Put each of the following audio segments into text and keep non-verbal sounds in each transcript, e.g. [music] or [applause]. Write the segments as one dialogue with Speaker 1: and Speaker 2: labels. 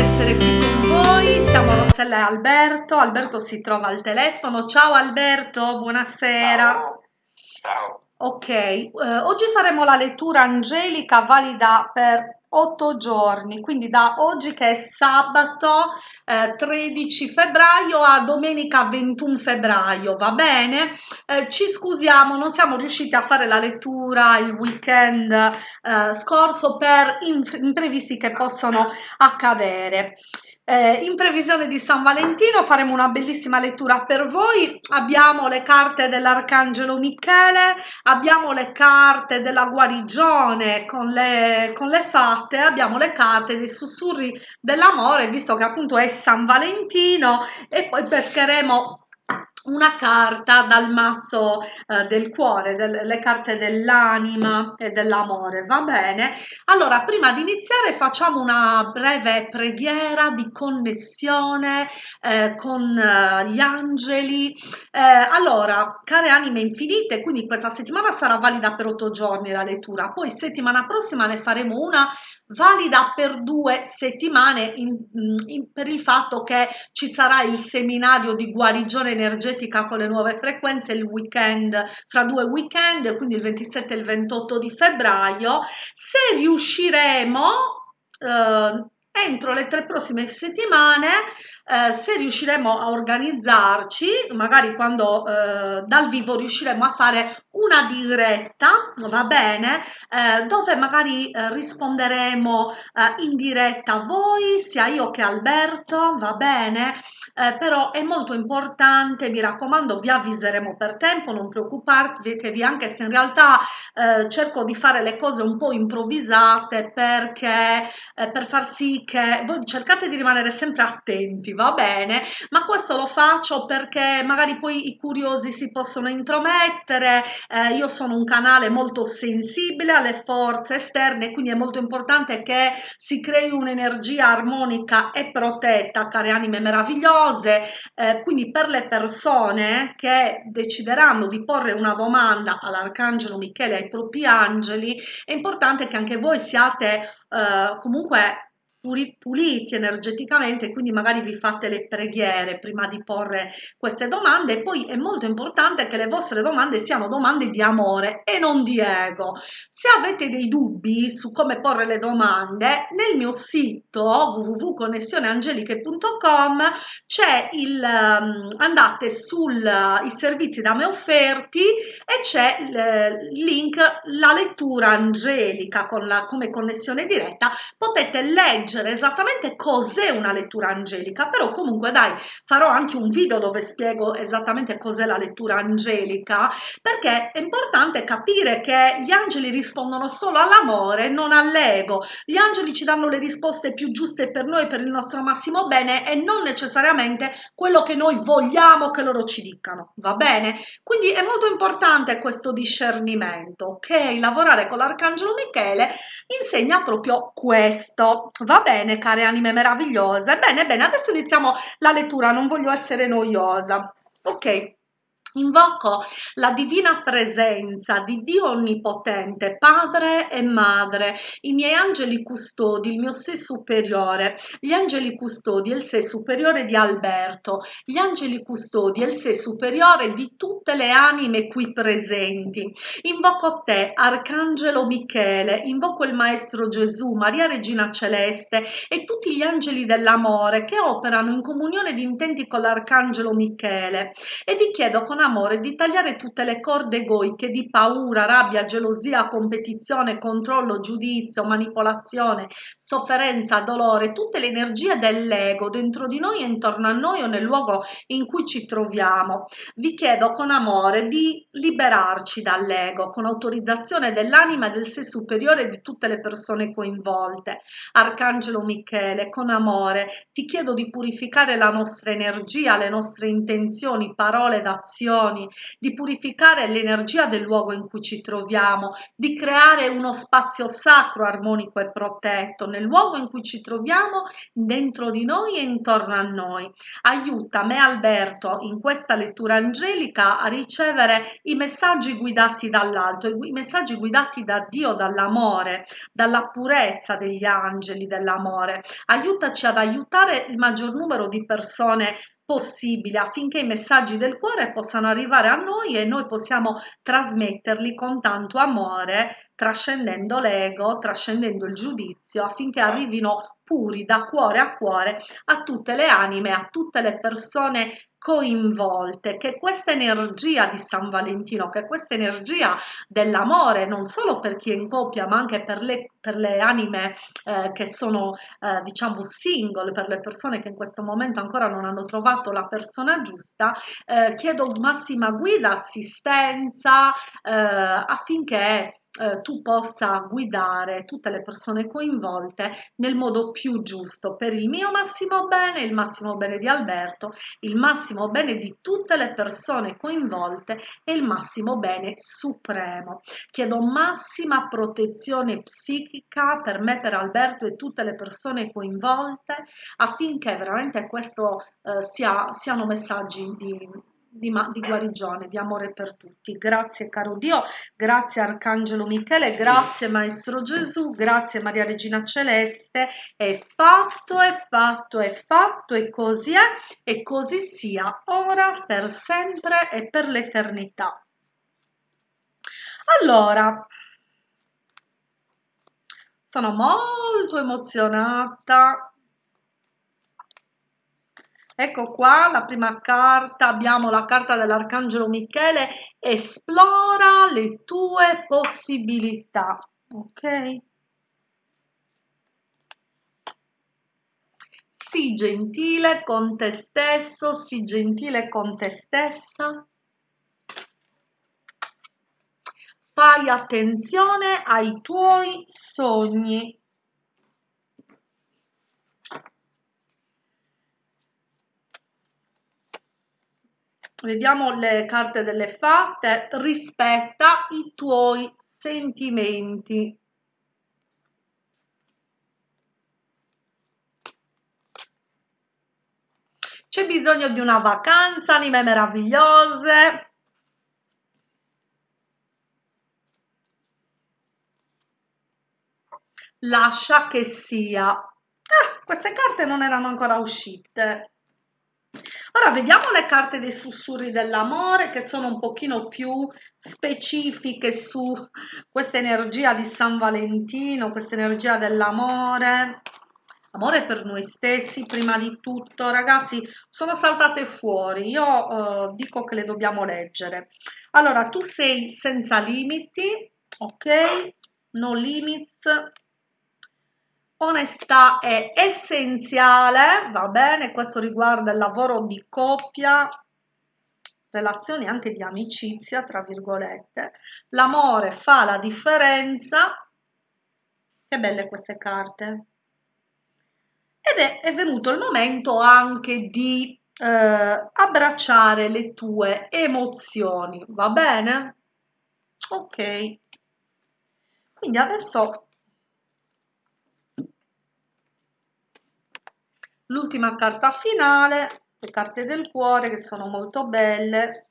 Speaker 1: essere qui con voi. Siamo Rossella e Alberto. Alberto si trova al telefono. Ciao Alberto, buonasera.
Speaker 2: Ciao. Ciao.
Speaker 1: Ok, eh, oggi faremo la lettura angelica valida per otto giorni, quindi da oggi che è sabato eh, 13 febbraio a domenica 21 febbraio, va bene? Eh, ci scusiamo, non siamo riusciti a fare la lettura il weekend eh, scorso per imprevisti che possono accadere. Eh, in previsione di San Valentino faremo una bellissima lettura per voi. Abbiamo le carte dell'Arcangelo Michele, abbiamo le carte della guarigione con le, con le fatte, abbiamo le carte dei sussurri dell'amore, visto che appunto è San Valentino, e poi pescheremo una carta dal mazzo eh, del cuore, del, le carte dell'anima e dell'amore, va bene? Allora, prima di iniziare facciamo una breve preghiera di connessione eh, con eh, gli angeli. Eh, allora, care anime infinite, quindi questa settimana sarà valida per otto giorni la lettura, poi settimana prossima ne faremo una valida per due settimane in, in, per il fatto che ci sarà il seminario di guarigione energetica con le nuove frequenze il weekend fra due weekend quindi il 27 e il 28 di febbraio. Se riusciremo eh, entro le tre prossime settimane eh, se riusciremo a organizzarci magari quando eh, dal vivo riusciremo a fare una diretta va bene eh, dove magari eh, risponderemo eh, in diretta a voi sia io che Alberto va bene? Eh, però è molto importante mi raccomando vi avviseremo per tempo non preoccupatevi anche se in realtà cerco di fare le cose un po' improvvisate perché per far sì che voi cercate di rimanere sempre attenti va bene? Ma questo lo faccio perché magari poi i curiosi si possono intromettere eh, io sono un canale molto sensibile alle forze esterne quindi è molto importante che si crei un'energia armonica e protetta care anime meravigliose. Eh, quindi per le persone che decideranno di porre una domanda all'arcangelo Michele ai propri angeli è importante che anche voi siate eh, comunque puliti energeticamente, quindi magari vi fate le preghiere prima di porre queste domande e poi è molto importante che le vostre domande siano domande di amore e non di ego. Se avete dei dubbi su come porre le domande, nel mio sito www.connessioneangeliche.com c'è il um, andate sui servizi da me offerti e c'è il link la lettura angelica con la come connessione diretta, potete leggere leggere esattamente cos'è una lettura angelica, però comunque dai, farò anche un video dove spiego esattamente cos'è la lettura angelica, perché è importante capire che gli angeli rispondono solo all'amore, non all'ego. Gli angeli ci danno le risposte più giuste per noi, per il nostro massimo bene e non necessariamente quello che noi vogliamo che loro ci dicano, va bene? Quindi è molto importante questo discernimento, ok? Lavorare con l'arcangelo Michele insegna proprio questo, va bene, care anime meravigliose. Bene, bene, adesso iniziamo la lettura, non voglio essere noiosa. Ok. Invoco la divina presenza di Dio Onnipotente, Padre e Madre, i miei angeli custodi, il mio sé superiore, gli angeli custodi e il sé superiore di Alberto, gli angeli custodi e il sé superiore di tutte le anime qui presenti. Invoco te, Arcangelo Michele, invoco il Maestro Gesù, Maria Regina Celeste e tutti gli angeli dell'amore che operano in comunione di intenti con l'Arcangelo Michele e vi chiedo con amore di tagliare tutte le corde egoiche di paura, rabbia, gelosia, competizione, controllo, giudizio, manipolazione, sofferenza, dolore, tutte le energie dell'ego dentro di noi e intorno a noi o nel luogo in cui ci troviamo. Vi chiedo con amore di liberarci dall'ego, con autorizzazione dell'anima e del sé superiore di tutte le persone coinvolte. Arcangelo Michele, con amore, ti chiedo di purificare la nostra energia, le nostre intenzioni, parole ed azioni vibrazioni, di purificare l'energia del luogo in cui ci troviamo, di creare uno spazio sacro, armonico e protetto nel luogo in cui ci troviamo, dentro di noi e intorno a noi. Aiuta me Alberto in questa lettura angelica a ricevere i messaggi guidati dall'alto, i messaggi guidati da Dio, dall'amore, dalla purezza degli angeli dell'amore. Aiutaci ad aiutare il maggior numero di persone possibile affinché i messaggi del cuore possano arrivare a noi e noi possiamo trasmetterli con tanto amore, trascendendo l'ego, trascendendo il giudizio, affinché arrivino puri da cuore a cuore a tutte le anime, a tutte le persone coinvolte, che questa energia di San Valentino, che questa energia dell'amore, non solo per chi è in coppia, ma anche per le, per le anime eh, che sono, eh, diciamo, single, per le persone che in questo momento ancora non hanno trovato la persona giusta, eh, chiedo massima guida, assistenza eh, affinché eh, tu possa guidare tutte le persone coinvolte nel modo più giusto per il mio massimo bene, il massimo bene di Alberto, il massimo bene di tutte le persone coinvolte e il massimo bene supremo. Chiedo massima protezione psichica per me, per Alberto e tutte le persone coinvolte affinché veramente questo eh, sia, siano messaggi di di, di, guarigione, di amore per tutti. Grazie caro Dio, grazie Arcangelo Michele, grazie Maestro Gesù, grazie Maria Regina Celeste. È fatto, è fatto, è fatto e così è e così sia, ora, per sempre e per l'eternità. Allora, sono molto emozionata Ecco qua la prima carta, abbiamo la carta dell'Arcangelo Michele, esplora le tue possibilità, ok? Sii gentile con te stesso, sii gentile con te stessa. Fai attenzione ai tuoi sogni. Vediamo le carte delle fatte, rispetta i tuoi sentimenti. C'è bisogno di una vacanza, anime meravigliose. Lascia che sia. Ah, queste carte non erano ancora uscite. Ora vediamo le carte dei sussurri dell'amore che sono un pochino più specifiche su questa energia di San Valentino, questa energia dell'amore. Amore per noi stessi prima di tutto, ragazzi, sono saltate fuori, io uh, dico che le dobbiamo leggere. Allora, tu sei senza limiti, ok? No limits, Onestà è essenziale, va bene, questo riguarda il lavoro di coppia, relazioni anche di amicizia, tra virgolette. L'amore fa la differenza. Che belle queste carte. Ed è, è venuto il momento anche di eh, abbracciare le tue emozioni, va bene? Ok. Quindi adesso l'ultima carta finale le carte del cuore che sono molto belle.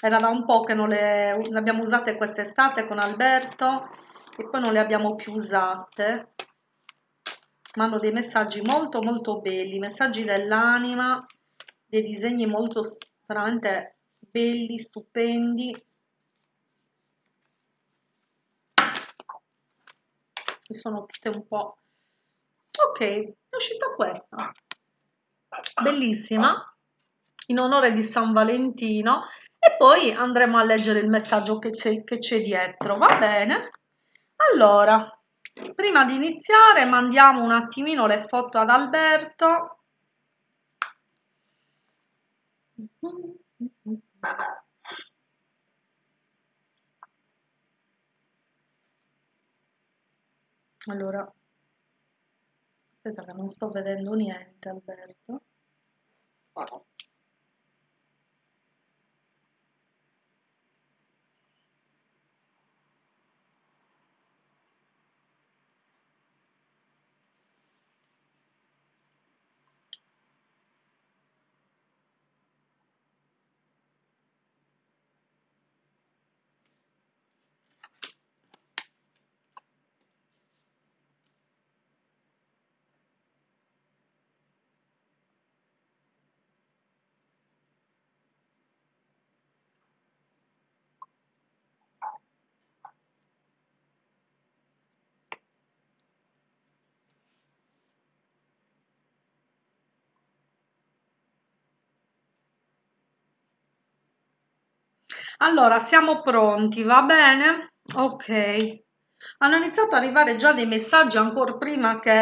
Speaker 1: Era da un po' che non le, le abbiamo usate quest'estate con Alberto e poi non le abbiamo più usate. Ma hanno dei messaggi molto molto belli messaggi dell'anima dei disegni molto veramente belli stupendi. Sono tutte un po' ok è uscita questa. Bellissima. In onore di San Valentino. E poi andremo a leggere il messaggio che c'è dietro va bene? Allora prima di iniziare mandiamo un attimino le foto ad Alberto. Allora Aspetta che non sto vedendo niente, Alberto. Allora, siamo pronti, va bene? Ok. Hanno iniziato ad arrivare già dei messaggi ancora prima che,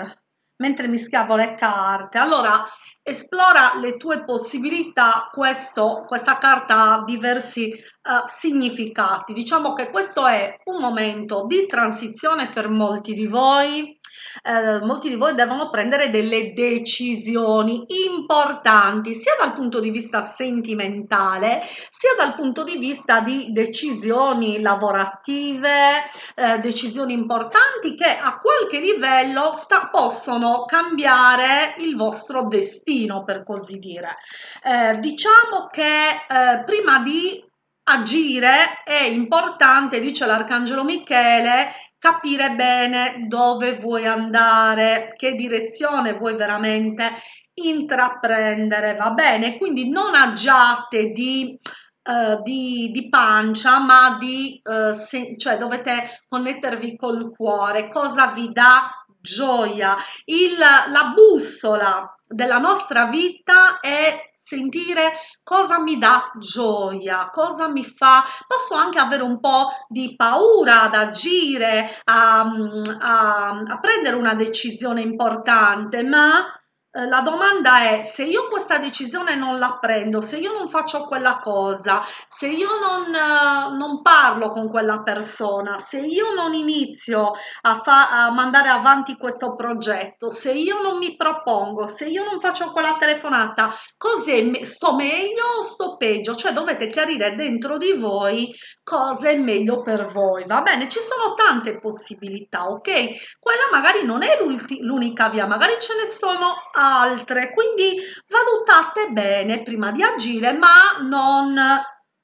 Speaker 1: eh, mentre mi schiavo le carte. Allora, esplora le tue possibilità. Questo, questa carta ha diversi uh, significati. Diciamo che questo è un momento di transizione per molti di voi eh, molti di voi devono prendere delle decisioni importanti sia dal punto di vista sentimentale sia dal punto di vista di decisioni lavorative, eh, decisioni importanti che a qualche livello sta, possono cambiare il vostro destino per così dire. Eh, diciamo che eh, prima di agire è importante, dice l'Arcangelo Michele, capire bene dove vuoi andare, che direzione vuoi veramente intraprendere, va bene? Quindi non agiate di, uh, di, di pancia, ma di, uh, se, cioè dovete connettervi col cuore, cosa vi dà gioia. Il, la bussola della nostra vita è sentire cosa mi dà gioia, cosa mi fa, posso anche avere un po' di paura ad agire, a, a, a prendere una decisione importante, ma la domanda è se io questa decisione non la prendo, se io non faccio quella cosa, se io non, uh, non parlo con quella persona, se io non inizio a, a, mandare avanti questo progetto, se io non mi propongo, se io non faccio quella telefonata, cos'è? Sto meglio o sto peggio? Cioè dovete chiarire dentro di voi cosa è meglio per voi, va bene? Ci sono tante possibilità, ok? Quella magari non è l'unica via, magari ce ne sono altre, quindi valutate bene prima di agire, ma non,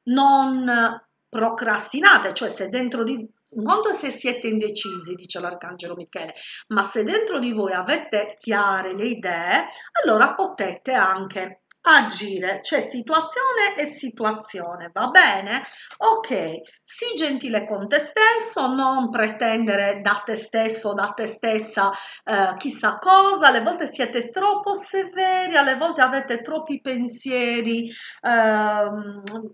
Speaker 1: non procrastinate, cioè se dentro di un conto se siete indecisi, dice l'Arcangelo Michele, ma se dentro di voi avete chiare le idee, allora potete anche agire, c'è situazione e situazione, va bene? Ok, sii gentile con te stesso, non pretendere da te stesso, da te stessa eh, chissà cosa, alle volte siete troppo severi, alle volte avete troppi pensieri, eh,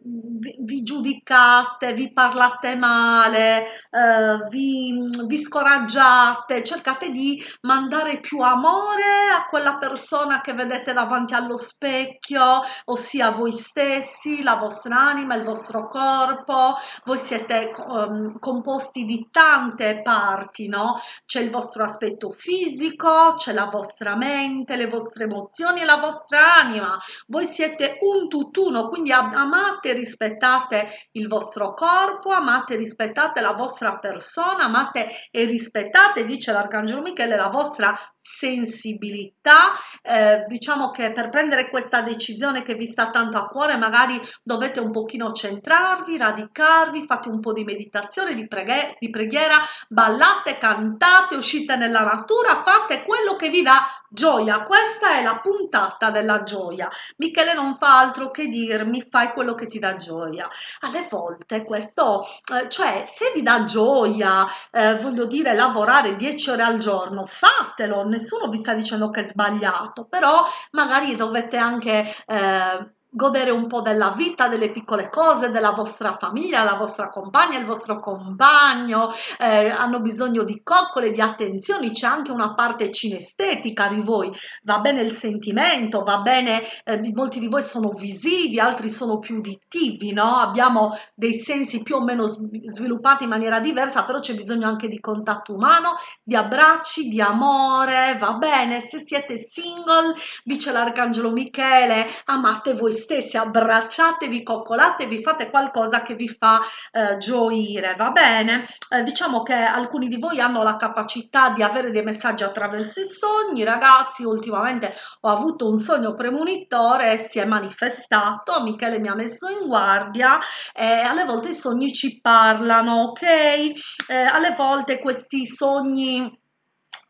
Speaker 1: vi, vi, giudicate, vi parlate male, eh, vi, vi scoraggiate, cercate di mandare più amore a quella persona che vedete davanti allo specchio, specchio, ossia voi stessi, la vostra anima, il vostro corpo, voi siete um, composti di tante parti, no? C'è il vostro aspetto fisico, c'è la vostra mente, le vostre emozioni la vostra anima. Voi siete un tutt'uno, quindi amate e rispettate il vostro corpo, amate e rispettate la vostra persona, amate e rispettate, dice l'Arcangelo Michele, la vostra sensibilità. Eh, diciamo che per prendere questa decisione che vi sta tanto a cuore, magari dovete un pochino centrarvi, radicarvi, fate un po' di meditazione, di, preghe di preghiera, ballate, cantate, uscite nella natura, fate quello che vi dà gioia. Questa è la puntata della gioia. Michele non fa altro che dirmi fai quello che ti dà gioia. Alle volte questo, eh, cioè se vi dà gioia, eh, voglio dire lavorare 10 ore al giorno, fatelo, nessuno vi sta dicendo che è sbagliato, però magari dovete anche eh, godere un po' della vita, delle piccole cose, della vostra famiglia, la vostra compagna, il vostro compagno, eh, hanno bisogno di coccole, di attenzioni, c'è anche una parte cinestetica di voi, va bene il sentimento, va bene, eh, molti di voi sono visivi, altri sono più uditivi, no? Abbiamo dei sensi più o meno sviluppati in maniera diversa, però c'è bisogno anche di contatto umano, di abbracci, di amore, va bene? Se siete single, dice l'Arcangelo Michele, amate voi stessi, abbracciatevi, coccolatevi, fate qualcosa che vi fa eh, gioire, va bene? Eh, diciamo che alcuni di voi hanno la capacità di avere dei messaggi attraverso i sogni, ragazzi, ultimamente ho avuto un sogno premonitore si è manifestato, Michele mi ha messo in guardia e alle volte i sogni ci parlano, ok? Eh, alle volte questi sogni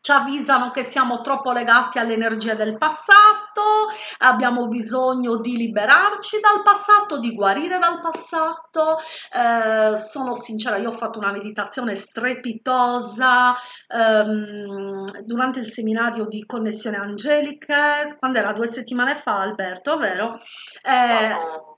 Speaker 1: ci avvisano che siamo troppo legati alle energie del passato, abbiamo bisogno di liberarci dal passato, di guarire dal passato. Eh, sono sincera, io ho fatto una meditazione strepitosa ehm, durante il seminario di connessione angeliche, quando era due settimane fa, Alberto, vero? Eh,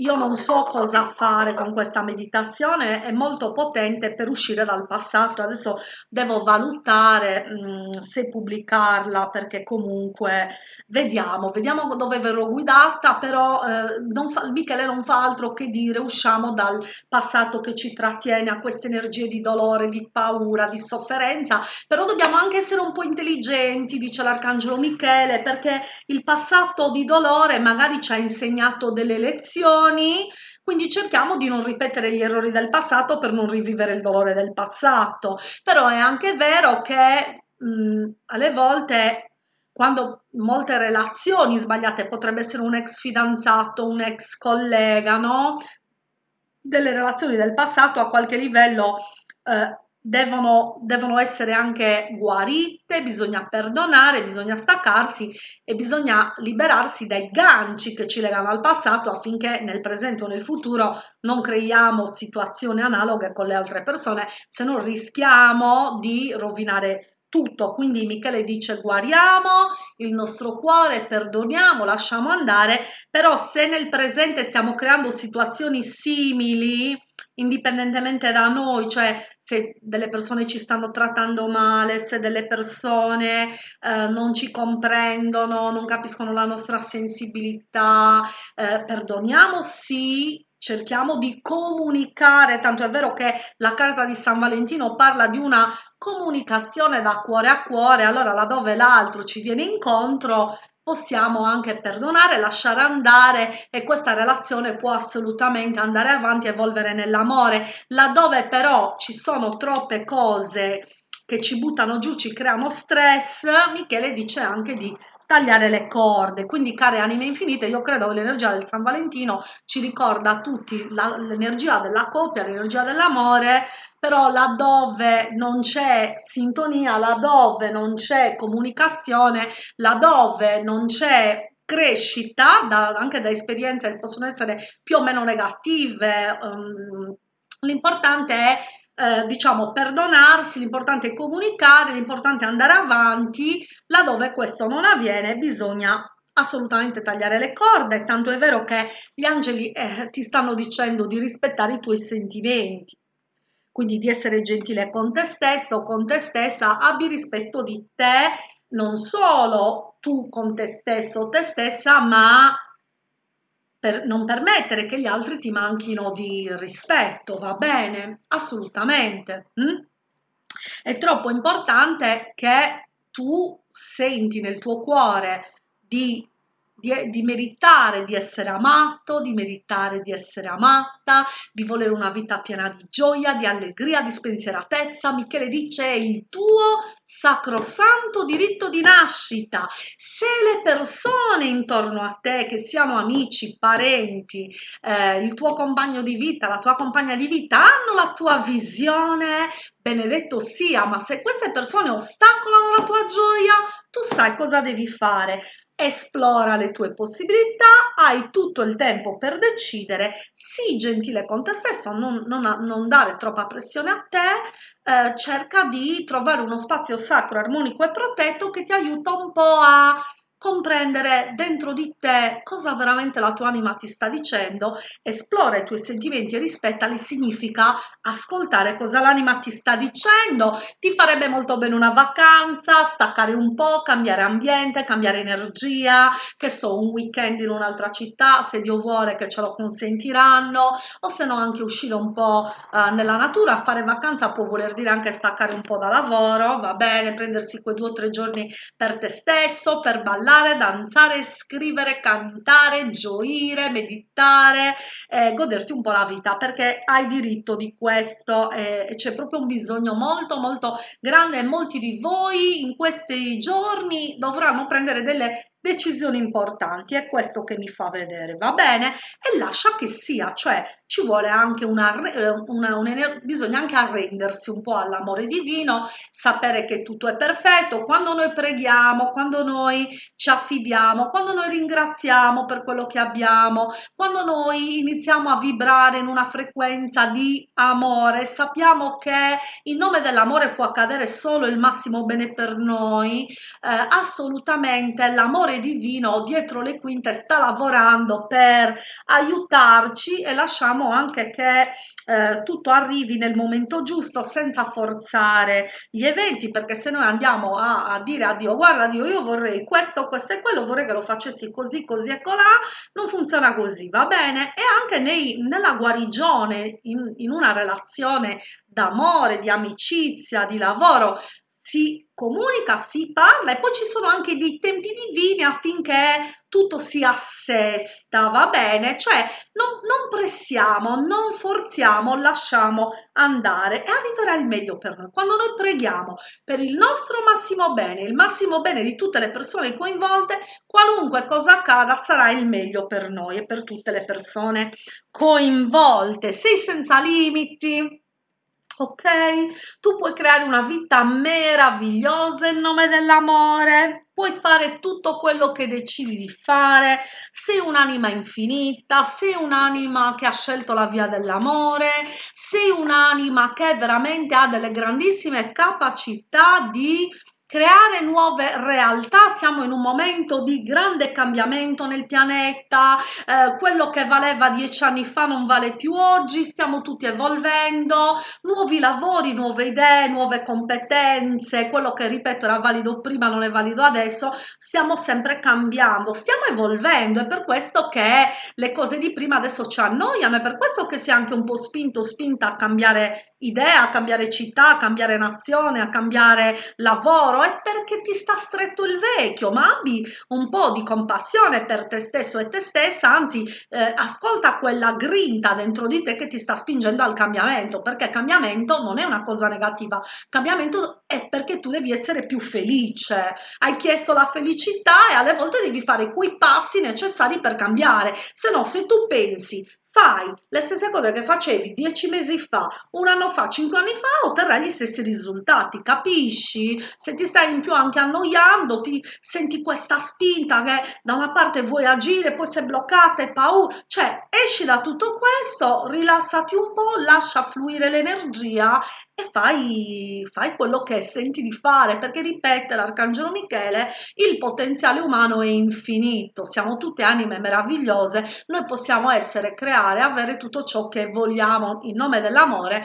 Speaker 1: io non so cosa fare con questa meditazione, è molto potente per uscire dal passato. Adesso devo valutare mh, mm, se pubblicarla perché comunque vediamo, vediamo dove verrò guidata, però eh, non fa, Michele non fa altro che dire usciamo dal passato che ci trattiene a queste energie di dolore, di paura, di sofferenza, però dobbiamo anche essere un po' intelligenti, dice l'arcangelo Michele, perché il passato di dolore magari ci ha insegnato delle lezioni lezioni, quindi cerchiamo di non ripetere gli errori del passato per non rivivere il dolore del passato. Però è anche vero che mh, alle volte quando molte relazioni sbagliate potrebbe essere un ex fidanzato, un ex collega, no? Delle relazioni del passato a qualche livello eh, devono, devono essere anche guarite, bisogna perdonare, bisogna staccarsi e bisogna liberarsi dai ganci che ci legano al passato affinché nel presente o nel futuro non creiamo situazioni analoghe con le altre persone, se no rischiamo di rovinare tutto. Quindi Michele dice guariamo il nostro cuore, perdoniamo, lasciamo andare, però se nel presente stiamo creando situazioni simili, indipendentemente da noi, cioè se delle persone ci stanno trattando male, se delle persone eh, non ci comprendono, non capiscono la nostra sensibilità, eh, perdoniamo sì, cerchiamo di comunicare, tanto è vero che la carta di San Valentino parla di una comunicazione da cuore a cuore, allora laddove l'altro ci viene incontro possiamo anche perdonare, lasciare andare e questa relazione può assolutamente andare avanti evolvere nell'amore. Laddove però ci sono troppe cose che ci buttano giù, ci creano stress, Michele dice anche di tagliare le corde. Quindi, care anime infinite, io credo che l'energia del San Valentino ci ricorda a tutti l'energia della coppia, l'energia dell'amore, però laddove non c'è sintonia, laddove non c'è comunicazione, laddove non c'è crescita, da, anche da esperienze che possono essere più o meno negative, um, l'importante è eh, diciamo perdonarsi, l'importante è comunicare, l'importante è andare avanti, laddove questo non avviene bisogna assolutamente tagliare le corde, tanto è vero che gli angeli eh, ti stanno dicendo di rispettare i tuoi sentimenti, quindi di essere gentile con te stesso con te stessa, abbi rispetto di te, non solo tu con te stesso te stessa, ma per non permettere che gli altri ti manchino di rispetto, va bene? Assolutamente. Mm? È troppo importante che tu senti nel tuo cuore di di, di, meritare di essere amato, di meritare di essere amata, di volere una vita piena di gioia, di allegria, di spensieratezza. Michele dice è il tuo sacrosanto diritto di nascita. Se le persone intorno a te, che siano amici, parenti, eh, il tuo compagno di vita, la tua compagna di vita, hanno la tua visione, benedetto sia, ma se queste persone ostacolano la tua gioia, tu sai cosa devi fare esplora le tue possibilità, hai tutto il tempo per decidere, sii gentile con te stesso, non, non, non dare troppa pressione a te, eh, cerca di trovare uno spazio sacro, armonico e protetto che ti aiuta un po' a comprendere dentro di te cosa veramente la tua anima ti sta dicendo, esplora i tuoi sentimenti e rispettali significa ascoltare cosa l'anima ti sta dicendo, ti farebbe molto bene una vacanza, staccare un po', cambiare ambiente, cambiare energia, che so, un weekend in un'altra città, se Dio vuole che ce lo consentiranno, o se no anche uscire un po' uh, nella natura, fare vacanza può voler dire anche staccare un po' da lavoro, va bene, prendersi quei due o tre giorni per te stesso, per ballare, ballare, danzare, scrivere, cantare, gioire, meditare, eh, goderti un po' la vita perché hai diritto di questo eh, c'è proprio un bisogno molto molto grande. E molti di voi in questi giorni dovranno prendere delle decisioni importanti, è questo che mi fa vedere, va bene? E lascia che sia, cioè ci vuole anche una, una, una bisogna anche arrendersi un po' all'amore divino, sapere che tutto è perfetto, quando noi preghiamo, quando noi ci affidiamo, quando noi ringraziamo per quello che abbiamo, quando noi iniziamo a vibrare in una frequenza di amore, sappiamo che in nome dell'amore può accadere solo il massimo bene per noi, eh, assolutamente l'amore l'amore divino dietro le quinte sta lavorando per aiutarci e lasciamo anche che eh, tutto arrivi nel momento giusto senza forzare gli eventi perché se noi andiamo a, a dire a Dio guarda Dio io vorrei questo, questo e quello vorrei che lo facessi così, così e colà non funziona così, va bene? E anche nei, nella guarigione in, in una relazione d'amore, di amicizia, di lavoro si comunica, si parla e poi ci sono anche dei tempi divini affinché tutto si assesta, va bene? Cioè non, non pressiamo, non forziamo, lasciamo andare e arriverà il meglio per noi. Quando noi preghiamo per il nostro massimo bene, il massimo bene di tutte le persone coinvolte, qualunque cosa accada sarà il meglio per noi e per tutte le persone coinvolte. Sei senza limiti ok? Tu puoi creare una vita meravigliosa in nome dell'amore, puoi fare tutto quello che decidi di fare, sei un'anima infinita, sei un'anima che ha scelto la via dell'amore, sei un'anima che veramente ha delle grandissime capacità di creare nuove realtà, siamo in un momento di grande cambiamento nel pianeta, eh, quello che valeva dieci anni fa non vale più oggi, stiamo tutti evolvendo, nuovi lavori, nuove idee, nuove competenze, quello che ripeto era valido prima non è valido adesso, stiamo sempre cambiando, stiamo evolvendo, è per questo che le cose di prima adesso ci annoiano, è per questo che si è anche un po' spinto, spinta a cambiare idea, a cambiare città, a cambiare nazione, a cambiare lavoro, è perché ti sta stretto il vecchio, ma abbi un po' di compassione per te stesso e te stessa, anzi eh, ascolta quella grinta dentro di te che ti sta spingendo al cambiamento, perché cambiamento non è una cosa negativa, cambiamento è perché tu devi essere più felice, hai chiesto la felicità e alle volte devi fare quei passi necessari per cambiare, se no se tu pensi fai le stesse cose che facevi dieci mesi fa, un anno fa, cinque anni fa, otterrai gli stessi risultati, capisci? Se ti stai in più anche annoiando, ti senti questa spinta che da una parte vuoi agire, poi sei bloccata e paura, cioè esci da tutto questo, rilassati un po', lascia fluire l'energia e fai, fai quello che senti di fare, perché ripete l'Arcangelo Michele, il potenziale umano è infinito, siamo tutte anime meravigliose, noi possiamo essere creare, avere tutto ciò che vogliamo in nome dell'amore,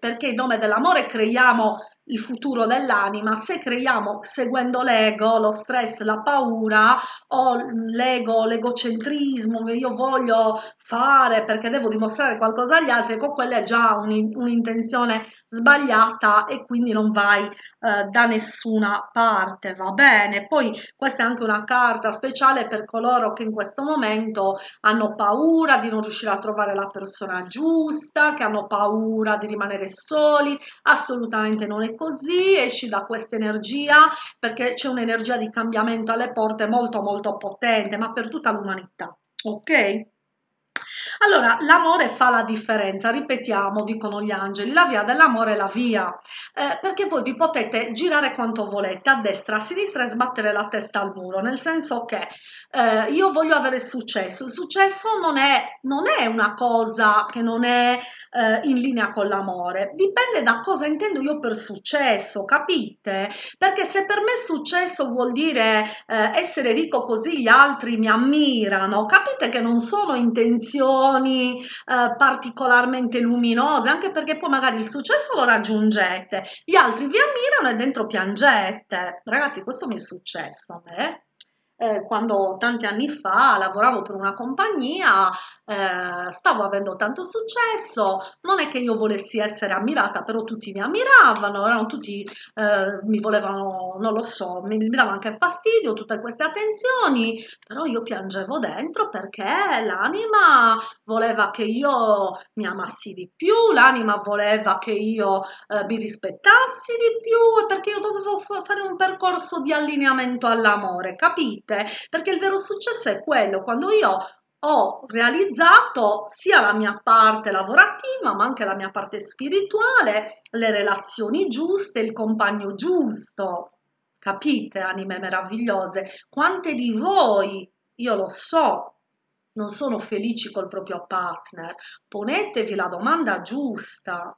Speaker 1: perché in nome dell'amore creiamo il futuro dell'anima, se creiamo seguendo l'ego, lo stress, la paura o l'ego, l'egocentrismo io voglio fare perché devo dimostrare qualcosa agli altri, ecco quella è già un'intenzione sbagliata e quindi non vai eh, da nessuna parte, va bene? Poi questa è anche una carta speciale per coloro che in questo momento hanno paura di non riuscire a trovare la persona giusta, che hanno paura di rimanere soli, assolutamente non è così, esci da questa energia perché c'è un'energia di cambiamento alle porte molto molto potente, ma per tutta l'umanità, ok? Allora, l'amore fa la differenza, ripetiamo, dicono gli angeli, la via dell'amore è la via, eh, perché voi vi potete girare quanto volete, a destra, a sinistra e sbattere la testa al muro, nel senso che eh, io voglio avere successo, il successo non è, non è una cosa che non è eh, in linea con l'amore, dipende da cosa intendo io per successo, capite? Perché se per me successo vuol dire eh, essere ricco così gli altri mi ammirano, capite che non sono intenzioni emozioni eh, particolarmente luminose, anche perché poi magari il successo lo raggiungete, gli altri vi ammirano e dentro piangete. Ragazzi, questo mi è successo a me eh, quando tanti anni fa lavoravo per una compagnia, eh, stavo avendo tanto successo, non è che io volessi essere ammirata, però tutti mi ammiravano, erano tutti, eh, mi volevano, non lo so, mi, mi davano anche fastidio tutte queste attenzioni, però io piangevo dentro perché l'anima voleva che io mi amassi di più, l'anima voleva che io eh, mi rispettassi di più perché io dovevo fare un percorso di allineamento all'amore, capite? Niente, perché il vero successo è quello, quando io ho realizzato sia la mia parte lavorativa, ma anche la mia parte spirituale, le relazioni giuste, il compagno giusto. Capite, anime meravigliose? Quante di voi, io lo so, non sono felici col proprio partner? Ponetevi la domanda giusta.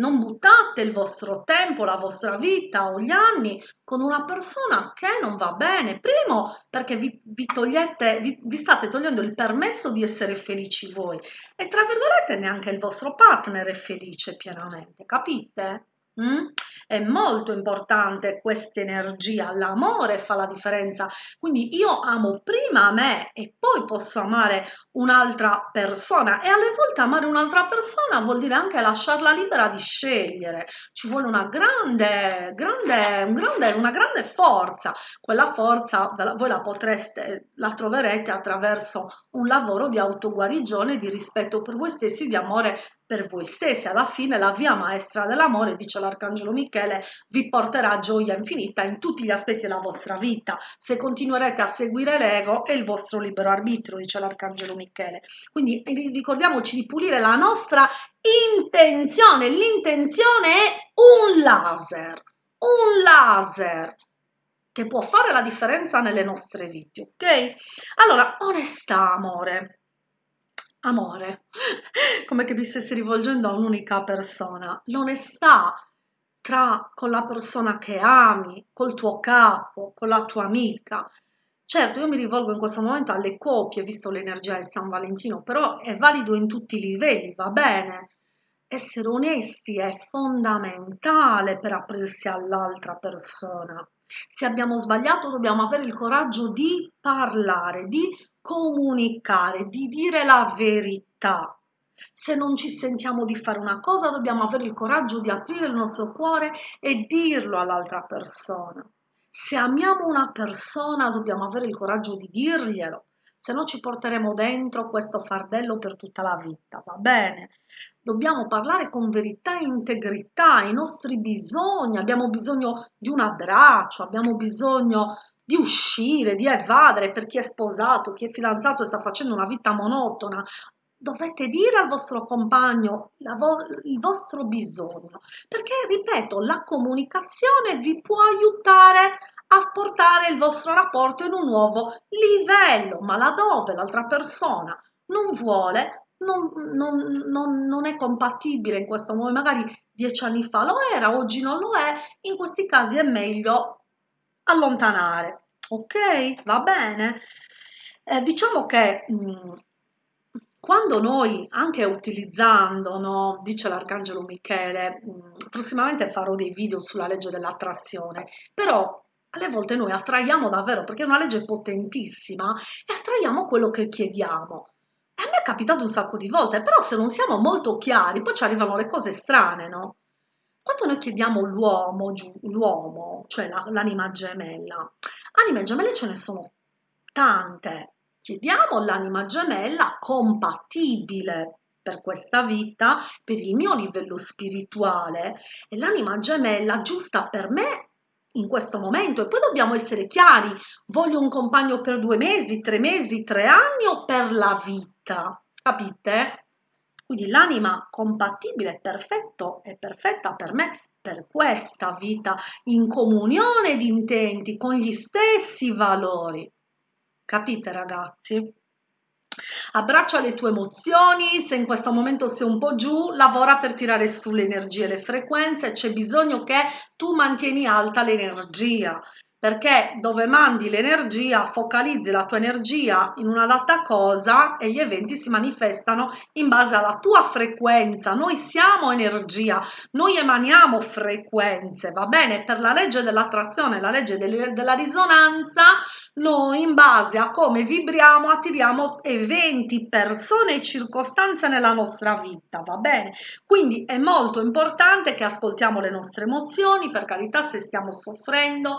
Speaker 1: Non buttate il vostro tempo, la vostra vita o gli anni con una persona che non va bene. Primo, perché vi, vi togliete, vi, vi state togliendo il permesso di essere felici voi e tra virgolette neanche il vostro partner è felice pienamente, capite? Mm? È molto importante questa energia, l'amore fa la differenza. Quindi io amo prima me e poi posso amare un'altra persona e alle volte amare un'altra persona vuol dire anche lasciarla libera di scegliere. Ci vuole una grande, grande, un grande, una grande forza. Quella forza voi la potreste, la troverete attraverso un lavoro di autoguarigione, di rispetto per voi stessi, di amore per voi stessi. Alla fine la via maestra dell'amore, dice l'Arcangelo Michele, vi porterà gioia infinita in tutti gli aspetti della vostra vita. Se continuerete a seguire l'ego e il vostro libero arbitrio, dice l'Arcangelo Michele. Quindi ricordiamoci di pulire la nostra intenzione. L'intenzione è un laser, un laser che può fare la differenza nelle nostre vite, ok? Allora, onestà, amore amore, [laughs] come che vi stessi rivolgendo a un'unica persona. L'onestà tra con la persona che ami, col tuo capo, con la tua amica. Certo, io mi rivolgo in questo momento alle coppie, visto l'energia di San Valentino, però è valido in tutti i livelli, va bene? Essere onesti è fondamentale per aprirsi all'altra persona. Se abbiamo sbagliato dobbiamo avere il coraggio di parlare, di comunicare, di dire la verità. Se non ci sentiamo di fare una cosa, dobbiamo avere il coraggio di aprire il nostro cuore e dirlo all'altra persona. Se amiamo una persona, dobbiamo avere il coraggio di dirglielo, se no ci porteremo dentro questo fardello per tutta la vita, va bene? Dobbiamo parlare con verità e integrità, i nostri bisogni, abbiamo bisogno di un abbraccio, abbiamo bisogno di uscire, di evadere per chi è sposato, chi è fidanzato e sta facendo una vita monotona. Dovete dire al vostro compagno vo il vostro bisogno, perché, ripeto, la comunicazione vi può aiutare a portare il vostro rapporto in un nuovo livello, ma laddove l'altra persona non vuole, non, non, non, non, è compatibile in questo modo, magari dieci anni fa lo era, oggi non lo è, in questi casi è meglio allontanare. Ok? Va bene? Eh, diciamo che mh, mm, quando noi, anche utilizzando, no, dice l'Arcangelo Michele, mh, mm, prossimamente farò dei video sulla legge dell'attrazione, però alle volte noi attraiamo davvero, perché è una legge potentissima, e attraiamo quello che chiediamo. E a me è capitato un sacco di volte, però se non siamo molto chiari, poi ci arrivano le cose strane, no? Quando noi chiediamo l'uomo, l'uomo, cioè l'anima gemella, anime gemelle ce ne sono tante. Chiediamo l'anima gemella compatibile per questa vita, per il mio livello spirituale e l'anima gemella giusta per me in questo momento e poi dobbiamo essere chiari, voglio un compagno per due mesi, tre mesi, tre anni o per la vita, capite? Quindi l'anima compatibile, perfetto e perfetta per me, per questa vita in comunione di intenti con gli stessi valori. Capite ragazzi? Abbraccia le tue emozioni, se in questo momento sei un po' giù, lavora per tirare su le energie le frequenze, c'è bisogno che tu mantieni alta l'energia perché dove mandi l'energia, focalizzi la tua energia in una data cosa e gli eventi si manifestano in base alla tua frequenza. Noi siamo energia, noi emaniamo frequenze, va bene? Per la legge dell'attrazione, la legge della risonanza, noi in base a come vibriamo attiriamo eventi, persone e circostanze nella nostra vita, va bene? Quindi è molto importante che ascoltiamo le nostre emozioni, per carità se stiamo soffrendo,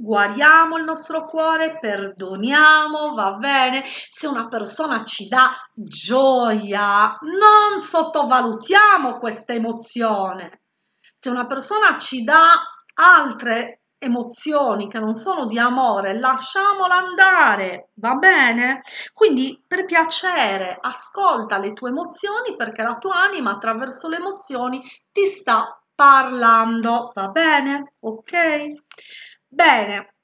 Speaker 1: guariamo il nostro cuore, perdoniamo, va bene. Se una persona ci dà gioia, non sottovalutiamo questa emozione. Se una persona ci dà altre emozioni che non sono di amore, lasciamola andare, va bene? Quindi per piacere ascolta le tue emozioni perché la tua anima attraverso le emozioni ti sta parlando, va bene? Ok? Bene,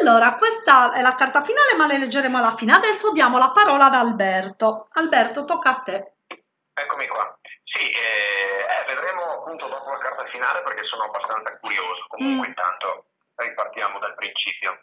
Speaker 1: allora questa è la carta finale ma le leggeremo alla fine. Adesso diamo la parola ad Alberto. Alberto, tocca a te.
Speaker 2: Eccomi qua. Sì, eh, eh vedremo appunto dopo la carta finale perché sono abbastanza curioso. Comunque, mm. intanto ripartiamo dal principio.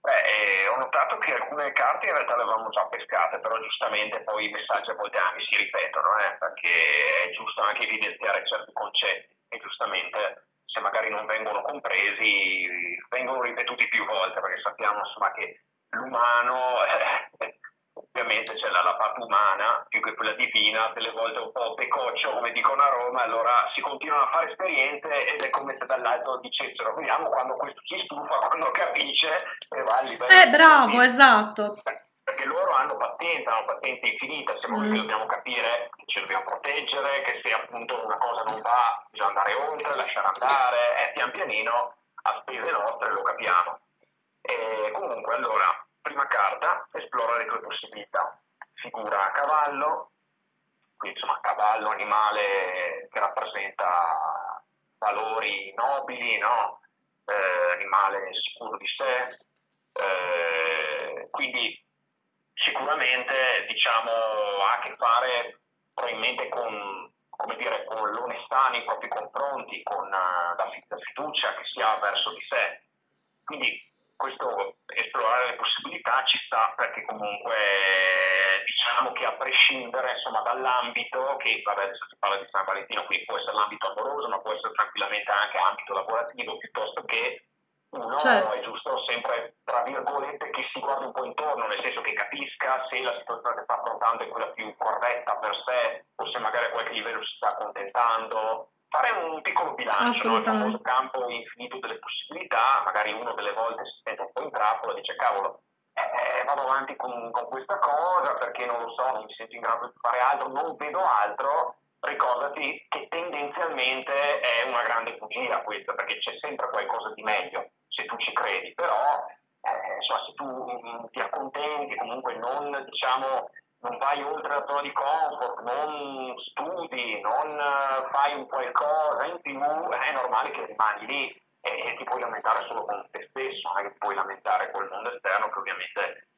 Speaker 2: Beh, eh, ho notato che alcune carte in realtà le avevamo già pescate, però giustamente poi i messaggi a volte anche si ripetono, eh, perché è giusto anche evidenziare certi concetti e giustamente se magari non vengono compresi vengono ripetuti più volte perché sappiamo insomma che l'umano eh, ovviamente c'è la, la, parte umana più che quella divina, delle volte un po' pecoccio come dicono a Roma, allora si continuano a fare esperienze ed è come se dall'alto dicessero vediamo quando questo si stufa, quando capisce e va a livello.
Speaker 1: Eh bravo, esatto.
Speaker 2: Loro hanno pazienza, hanno pazienza infinita, siamo mm. che dobbiamo capire che ci dobbiamo proteggere, che se appunto una cosa non va bisogna andare oltre, lasciare andare, e pian pianino a spese nostre lo capiamo. E comunque allora Prima carta, esplora le tue possibilità. Figura a cavallo, quindi insomma cavallo, animale che rappresenta valori nobili, no? eh, animale sicuro di sé, eh, quindi sicuramente diciamo, ha a che fare probabilmente con, dire, con l'onestà nei propri confronti, con uh, la fiducia che si ha verso di sé. Quindi questo esplorare le possibilità ci sta perché comunque diciamo che a prescindere insomma, dall'ambito che vabbè adesso si parla di San Valentino quindi può essere l'ambito amoroso ma può essere tranquillamente anche ambito lavorativo piuttosto che uno certo. è giusto sempre tra virgolette che si guardi un po' intorno nel senso che capisca se la situazione che sta affrontando è quella più corretta per sé o se magari a qualche livello si sta accontentando fare un piccolo bilancio, no? il famoso campo infinito delle possibilità, magari uno delle volte si sente un po' in trappola e dice cavolo, eh, vado avanti con, con, questa cosa perché non lo so, non mi sento in grado di fare altro, non vedo altro, ricordati che tendenzialmente è una grande bugia questa, perché c'è sempre qualcosa di meglio, se tu ci credi, però eh, insomma, se tu mh, ti accontenti, comunque non diciamo non vai oltre la zona di comfort, non studi, non eh, fai un qualcosa in più, è normale che rimani lì e, ti puoi lamentare solo con te stesso, non è che ti puoi lamentare con il mondo esterno che ovviamente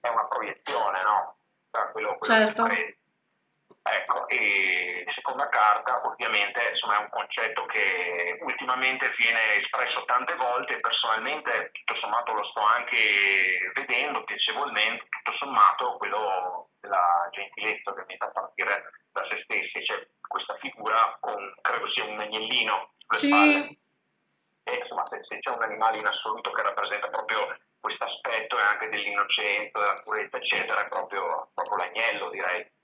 Speaker 2: è una proiezione, no? Cioè, quello, quello certo. che Ecco, e seconda carta ovviamente insomma, è un concetto che ultimamente viene espresso tante volte e personalmente tutto sommato lo sto anche vedendo piacevolmente, tutto sommato quello della gentilezza ovviamente a partire da se stessi, c'è questa figura con, credo sia un agnellino sulle sì. spalle. E, insomma, se, se c'è un animale in assoluto che rappresenta proprio questo aspetto e anche dell'innocenza, della purezza, eccetera, è proprio, proprio l'agnello direi.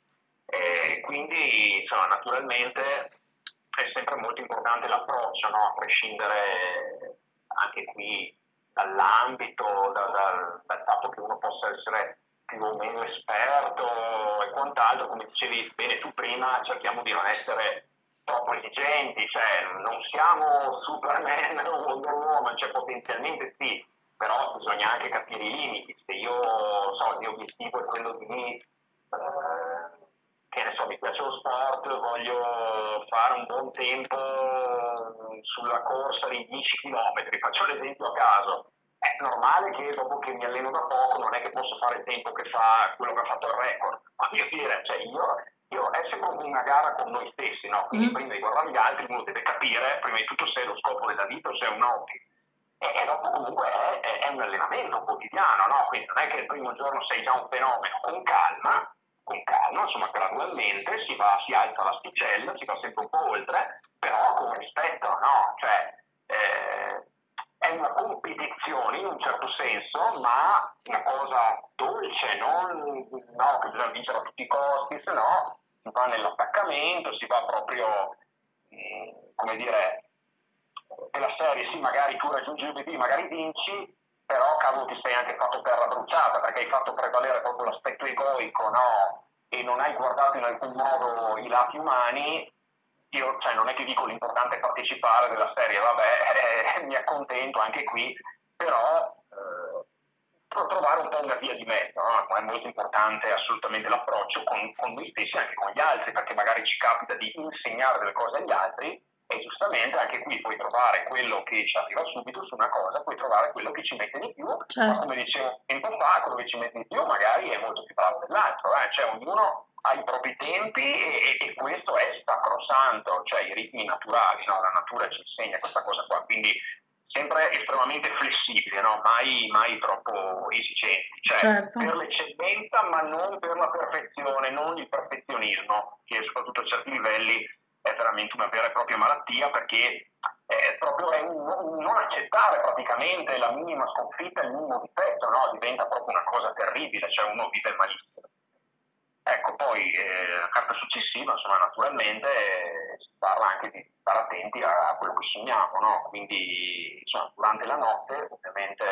Speaker 2: E quindi insomma, naturalmente è sempre molto importante l'approccio, no? a prescindere anche qui dall'ambito, da, da, dal fatto che uno possa essere più o meno esperto e quant'altro, come dicevi bene tu prima, cerchiamo di non essere troppo esigenti, cioè non siamo Superman o Wonder Woman, cioè potenzialmente sì, però bisogna anche capire i limiti, se io so il mio obiettivo è quello di eh, che ne so, mi piace lo sport, voglio fare un buon tempo sulla corsa di 10 km, faccio l'esempio a caso. È normale che dopo che mi alleno da poco non è che posso fare il tempo che fa quello che ha fatto il record, ma io dire, cioè io, io è sempre una gara con noi stessi, no? Quindi mm. prima di guardare gli altri uno deve capire prima di tutto se è lo scopo della vita o se è un hobby. E, dopo comunque è, è, è un allenamento quotidiano, no? Quindi non è che il primo giorno sei già un fenomeno, con calma, con calma, insomma gradualmente si, va, si alza l'asticella, si va sempre un po' oltre, però con rispetto, no? Cioè, eh, è una competizione in un certo senso, ma una cosa dolce, non no, che bisogna vincere a tutti i costi, se no si va nell'attaccamento, si va proprio, eh, come dire, nella serie, sì, magari tu raggiungi l'obiettivo, magari vinci, però cavolo ti sei anche fatto terra bruciata perché hai fatto prevalere proprio l'aspetto egoico no? e non hai guardato in alcun modo i lati umani io cioè, non è che dico l'importante è partecipare della serie vabbè eh, [laughs] mi accontento anche qui però eh, trovare un po' una via di mezzo no? è molto importante assolutamente l'approccio con, con noi stessi e anche con gli altri perché magari ci capita di insegnare delle cose agli altri e giustamente anche qui puoi trovare quello che ci arriva subito su una cosa, puoi trovare quello che ci mette di più, certo. ma come dicevo tempo fa, quello che ci mette di più magari è molto più bravo dell'altro, eh? cioè ognuno ha i propri tempi e, e, questo è sacrosanto, cioè i ritmi naturali, no? la natura ci insegna questa cosa qua, quindi sempre estremamente flessibile, no? mai, mai, troppo esigenti, cioè certo. per l'eccellenza ma non per la perfezione, non il perfezionismo, che soprattutto a certi livelli è veramente una vera e propria malattia perché è proprio è un, un non accettare praticamente la minima sconfitta, il minimo difetto, no? diventa proprio una cosa terribile, cioè uno vive malissimo. Ecco, poi eh, la carta successiva, insomma, naturalmente eh, si parla anche di stare attenti a, a quello che sogniamo, no? Quindi, insomma, durante la notte, ovviamente,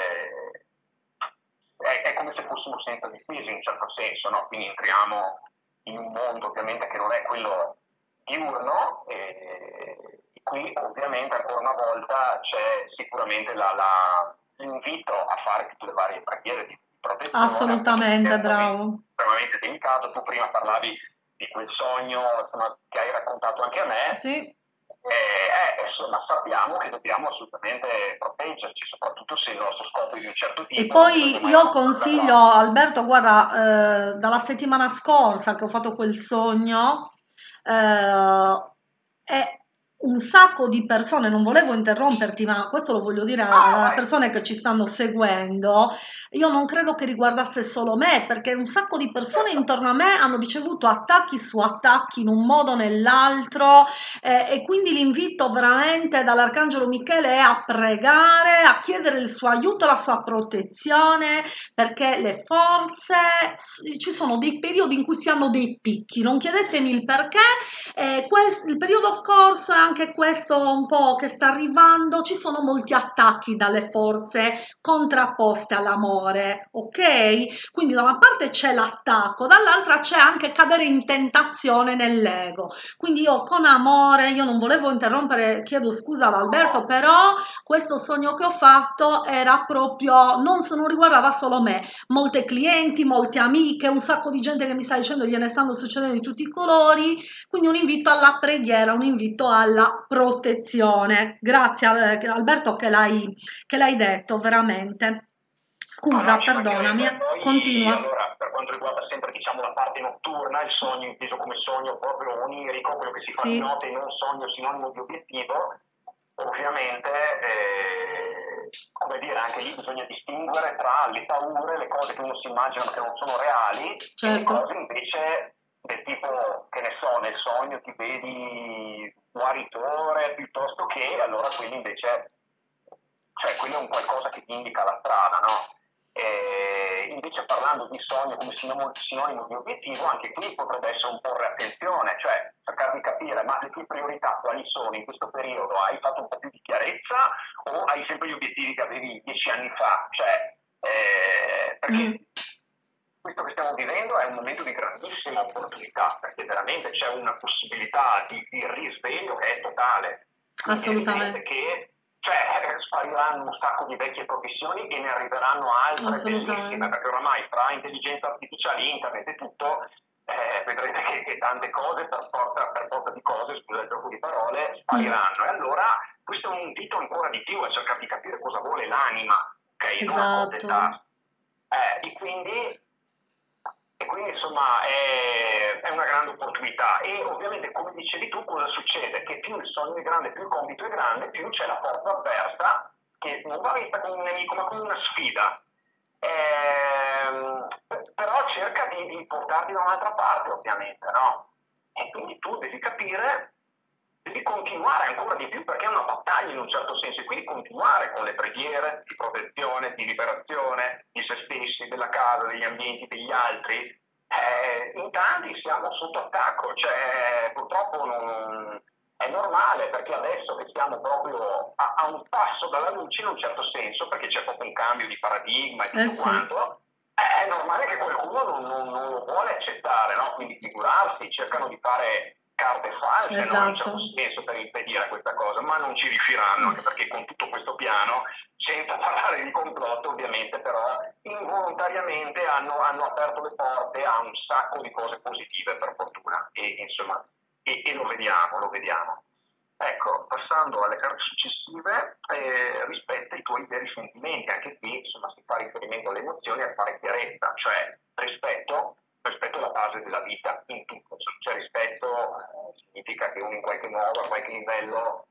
Speaker 2: è, è, come se fossimo senza difesa in un certo senso, no? Quindi entriamo in un mondo ovviamente che non è quello diurno e, qui ovviamente ancora una volta c'è sicuramente la, la, l'invito a fare tutte le varie preghiere di protezione.
Speaker 1: Assolutamente, bravo.
Speaker 2: Estremamente delicato. Tu prima parlavi di quel sogno insomma, che hai raccontato anche a me.
Speaker 1: Sì.
Speaker 2: E, eh, insomma, sappiamo che dobbiamo assolutamente proteggerci, soprattutto se il nostro scopo è di un certo tipo.
Speaker 1: E poi io consiglio, Alberto, guarda, eh, dalla settimana scorsa che ho fatto quel sogno, eh, è un sacco di persone, non volevo interromperti, ma questo lo voglio dire alle persone che ci stanno seguendo, io non credo che riguardasse solo me, perché un sacco di persone intorno a me hanno ricevuto attacchi su attacchi in un modo o nell'altro eh, e quindi l'invito veramente dall'Arcangelo Michele è a pregare, a chiedere il suo aiuto, la sua protezione, perché le forze, ci sono dei periodi in cui si hanno dei picchi, non chiedetemi il perché, eh, questo, il periodo scorso anche questo un po' che sta arrivando, ci sono molti attacchi dalle forze contrapposte all'amore, ok? Quindi da una parte c'è l'attacco, dall'altra c'è anche cadere in tentazione nell'ego. Quindi io con amore, io non volevo interrompere, chiedo scusa ad Alberto, però questo sogno che ho fatto era proprio, non, non riguardava solo me, molte clienti, molte amiche, un sacco di gente che mi sta dicendo gliene stanno succedendo di tutti i colori, quindi un invito alla preghiera, un invito alla la protezione. Grazie Alberto che l'hai, che l'hai detto, veramente. Scusa, no, perdonami, poi, continua.
Speaker 2: Allora, per quanto riguarda sempre diciamo, la parte notturna, il sogno inteso come sogno proprio onirico, quello che si fa sì. di notte in un sogno sinonimo di obiettivo, ovviamente, eh, come dire, anche lì bisogna distinguere tra le paure, le cose che uno si immagina che non sono reali, certo. e le certo. cose invece del tipo, che ne so, nel sogno ti vedi guaritore piuttosto che allora quello invece, cioè quello è un qualcosa che ti indica la strada, no? E invece parlando di sogno come sinonimo, sinonimo di obiettivo, anche qui potrebbe essere un porre attenzione, cioè cercare di capire ma le tue priorità quali sono in questo periodo? Hai fatto un po' più di chiarezza o hai sempre gli obiettivi che avevi dieci anni fa? Cioè, eh, perché mm questo che stiamo vivendo è un momento di grandissima opportunità, perché veramente c'è una possibilità di, di risveglio che è totale.
Speaker 1: Assolutamente.
Speaker 2: Che cioè, spariranno un sacco di vecchie professioni e ne arriveranno altre bellissime, perché oramai fra intelligenza artificiale, internet e tutto, eh, vedrete che, che, tante cose per forza, per forza di cose, scusa il gioco di parole, spariranno. Mm. E allora questo è un dito ancora di più a cercare di capire cosa vuole l'anima, ok?
Speaker 1: Esatto.
Speaker 2: Eh, e quindi e quindi insomma è, è, una grande opportunità e ovviamente come dicevi tu cosa succede? Che più il sogno è grande, più il compito è grande, più c'è la forza avversa che non va vista come un nemico ma come una sfida. Ehm, però cerca di, di portarti da un'altra parte ovviamente, no? E quindi tu devi capire devi continuare ancora di più perché è una battaglia in un certo senso e quindi continuare con le preghiere di protezione, di liberazione di se stessi, della casa, degli ambienti, degli altri. Eh, in tanti siamo sotto attacco, cioè purtroppo non, è normale perché adesso che siamo proprio a, a, un passo dalla luce in un certo senso, perché c'è proprio un cambio di paradigma e tutto eh sì. quanto, è normale che qualcuno non, non, non lo vuole accettare, no? quindi figurarsi, cercano di fare carte false, esatto. no? in certo senso per impedire questa cosa, ma non ci riusciranno, anche perché con tutto questo piano, senza [laughs] parlare di complotto ovviamente, però involontariamente hanno, hanno aperto le porte a un sacco di cose positive per fortuna e, insomma, e, e lo vediamo, lo vediamo. Ecco, passando alle carte successive, eh, rispetto ai tuoi veri sentimenti, anche qui insomma, si fa riferimento alle emozioni a fare chiarezza, cioè rispetto rispetto alla base della vita in tutto, c'è rispetto eh, significa che uno in qualche modo, a qualche livello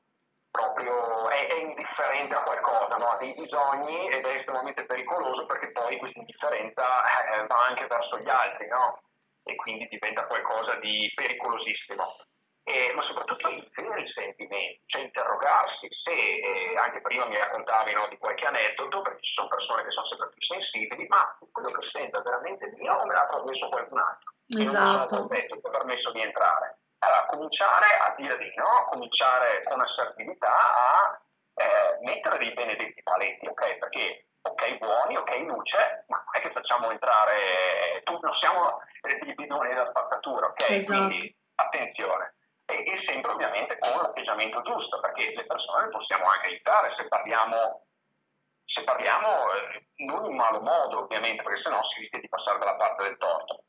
Speaker 2: proprio è, è indifferente a qualcosa, no? ha dei bisogni ed è estremamente pericoloso perché poi questa indifferenza eh, va anche verso gli altri no? e quindi diventa qualcosa di pericolosissimo. Eh, ma soprattutto i veri sentimenti, cioè interrogarsi se, eh, anche prima mi raccontavi no, di qualche aneddoto, perché ci sono persone che sono sempre più sensibili, ma quello che sento veramente mio o me l'ha trasmesso qualcun altro?
Speaker 1: Esatto.
Speaker 2: non mi ha permesso di entrare. Allora, cominciare a dire di no, cominciare con assertività a eh, mettere dei benedetti paletti, ok? Perché ok buoni, ok luce, ma non è che facciamo entrare, tu non siamo dei bidoni da spazzatura, ok?
Speaker 1: Esatto.
Speaker 2: Quindi attenzione. E, e, sempre ovviamente con l'atteggiamento giusto, perché le persone le possiamo anche aiutare se parliamo, se parliamo eh, non in malo modo ovviamente, perché sennò si rischia di passare dalla parte del torto.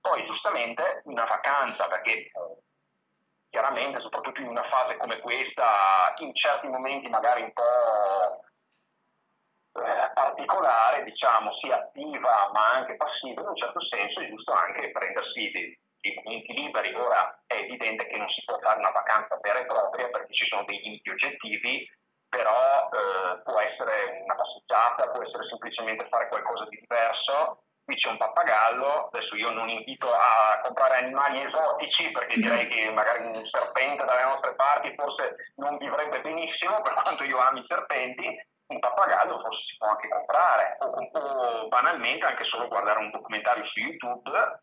Speaker 2: Poi giustamente una vacanza, perché chiaramente soprattutto in una fase come questa, in certi momenti magari un po' eh, particolare, diciamo, sia attiva ma anche passiva, in un certo senso è giusto anche prendersi momenti liberi. Ora è evidente che non si può fare una vacanza vera e propria perché ci sono dei limiti oggettivi, però eh, può essere una passeggiata, può essere semplicemente fare qualcosa di diverso qui c'è un pappagallo, adesso io non invito a comprare animali esotici perché direi che magari un serpente dalle nostre parti forse non vivrebbe benissimo per quanto io ami i serpenti, un pappagallo forse si può anche comprare o, o banalmente anche solo guardare un documentario su YouTube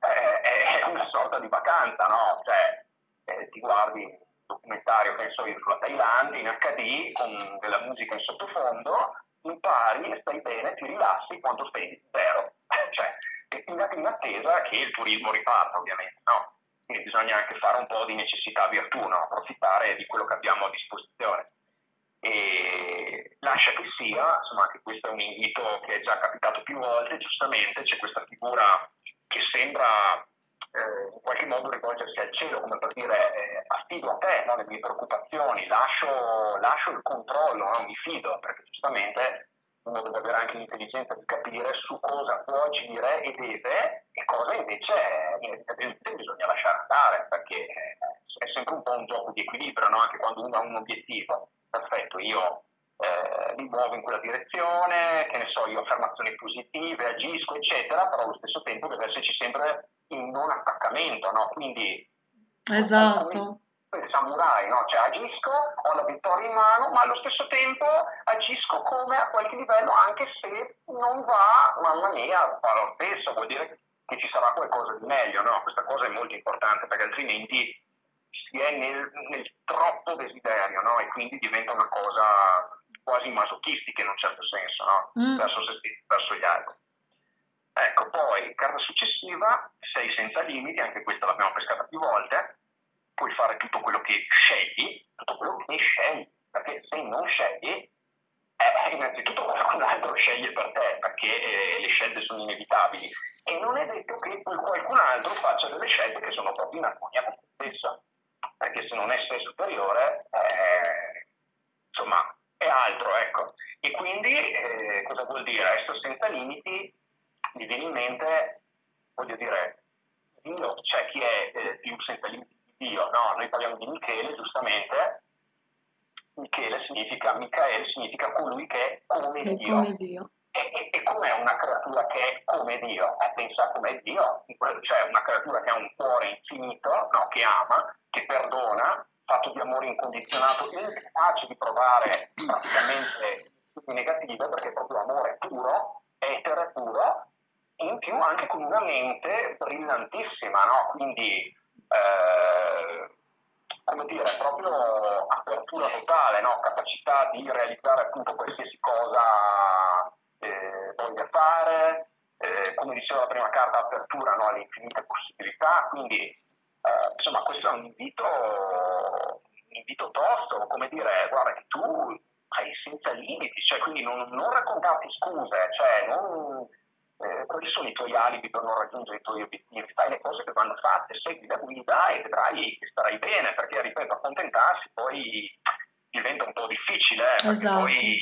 Speaker 2: eh, è una sorta di vacanza, no? Cioè eh, ti guardi un documentario, penso io, sulla Thailandia in HD con della musica in sottofondo impari e stai bene, ti rilassi quando spendi zero. [laughs] cioè, in attesa che il turismo riparta, ovviamente, no? Quindi bisogna anche fare un po' di necessità virtù, no? approfittare di quello che abbiamo a disposizione. E lascia che sia, insomma, anche questo è un invito che è già capitato più volte, giustamente c'è questa figura che sembra eh, in qualche modo rivolgersi al cielo, come per dire eh, affido a te no, le mie preoccupazioni, lascio, lascio il controllo, no, mi fido, perché giustamente uno deve avere anche l'intelligenza di capire su cosa può agire e deve e cosa invece inevitabilmente bisogna lasciare andare, perché è sempre un po' un gioco di equilibrio, no? anche quando uno ha un obiettivo. Perfetto, io eh, mi muovo in quella direzione, che ne so, io affermazioni positive, agisco, eccetera, però allo stesso tempo deve esserci sempre il non attaccamento, no? Quindi
Speaker 1: esatto.
Speaker 2: Il samurai, no? Cioè agisco, ho la vittoria in mano, ma allo stesso tempo agisco come a qualche livello, anche se non va, mamma mia, fa lo stesso, vuol dire che ci sarà qualcosa di meglio, no? Questa cosa è molto importante perché altrimenti si è nel, nel troppo desiderio, no? E quindi diventa una cosa quasi masochistica in un certo senso, no? Mm. Verso se verso gli altri. Ecco, poi carta successiva, sei senza limiti, anche questa l'abbiamo pescata più volte, puoi fare tutto quello che scegli, tutto quello che scegli, perché se non scegli, eh, innanzitutto qualcun altro sceglie per te, perché eh, le scelte sono inevitabili, e non è detto che poi qualcun altro faccia delle scelte che sono proprio in armonia con te stesso, perché se non è sé superiore, eh, insomma, è altro, ecco. E quindi eh, cosa vuol dire? Essere senza limiti mi viene in mente, voglio dire, Dio, c'è chi è eh, più senza limiti di Dio, no? Noi parliamo di Michele, giustamente, Michele significa, Michael significa colui che è come
Speaker 1: che
Speaker 2: Dio.
Speaker 1: Come Dio.
Speaker 2: E, e, e com'è una creatura che è come Dio? Eh, pensa come Dio, cioè una creatura che ha un cuore infinito, no? che ama, che perdona, fatto di amore incondizionato, incapace di provare praticamente negative perché è proprio amore puro, etere puro, in più anche con una mente brillantissima, no? quindi eh, come dire, proprio apertura totale, no? capacità di realizzare appunto qualsiasi cosa eh, voglia fare, eh, come diceva la prima carta, apertura no? alle infinite possibilità, quindi eh, insomma questo è un invito, un invito tosto, come dire, guarda che tu hai senza limiti, cioè quindi non, non raccontarti scuse, cioè non eh, quali sono i tuoi alibi per non raggiungere i tuoi obiettivi, fai le cose che vanno fatte, segui la guida e vedrai che starai bene, perché ripeto, accontentarsi poi diventa un po' difficile, eh,
Speaker 1: esatto.
Speaker 2: poi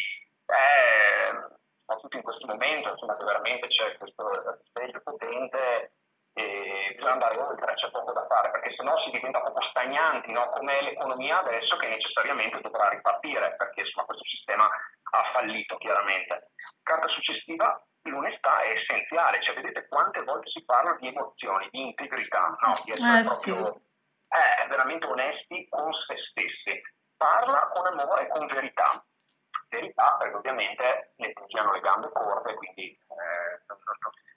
Speaker 2: eh, soprattutto in questo momento, insomma, che veramente c'è questo risveglio potente, e bisogna andare oltre, c'è poco da fare, perché sennò si diventa poco stagnanti, no? come l'economia adesso che necessariamente dovrà ripartire, perché insomma, questo sistema ha fallito chiaramente. Carta successiva, l'onestà è essenziale, cioè vedete quante volte si parla di emozioni, di integrità, no? di essere eh, proprio sì. eh, veramente onesti con se stessi. Parla con amore e con verità. Verità perché ovviamente ne pungiano le gambe corte, quindi eh,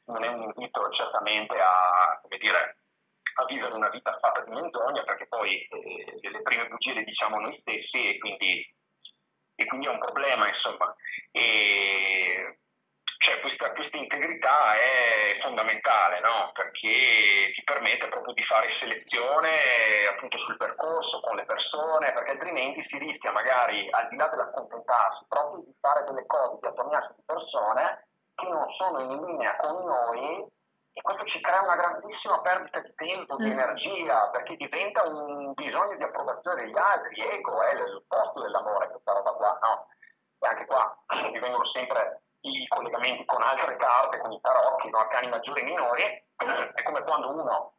Speaker 2: non è invito certamente a, dire, a vivere una vita fatta di menzogna, perché poi eh, le prime bugie le diciamo noi stessi e quindi, e quindi è un problema, insomma. E, cioè, questa, questa, integrità è fondamentale, no? perché ti permette proprio di fare selezione appunto sul percorso con le persone, perché altrimenti si rischia magari, al di là dell'accontentarsi, proprio di fare delle cose, di attorniarsi di persone che non sono in linea con noi e questo ci crea una grandissima perdita di tempo, di mm. energia, perché diventa un bisogno di approvazione degli altri, ego, è il posto dell'amore questa roba qua, no? E anche qua [clears throat] mi vengono sempre i collegamenti con altre carte, con i tarocchi, no? arcani maggiori e minori, [clears throat] è come quando uno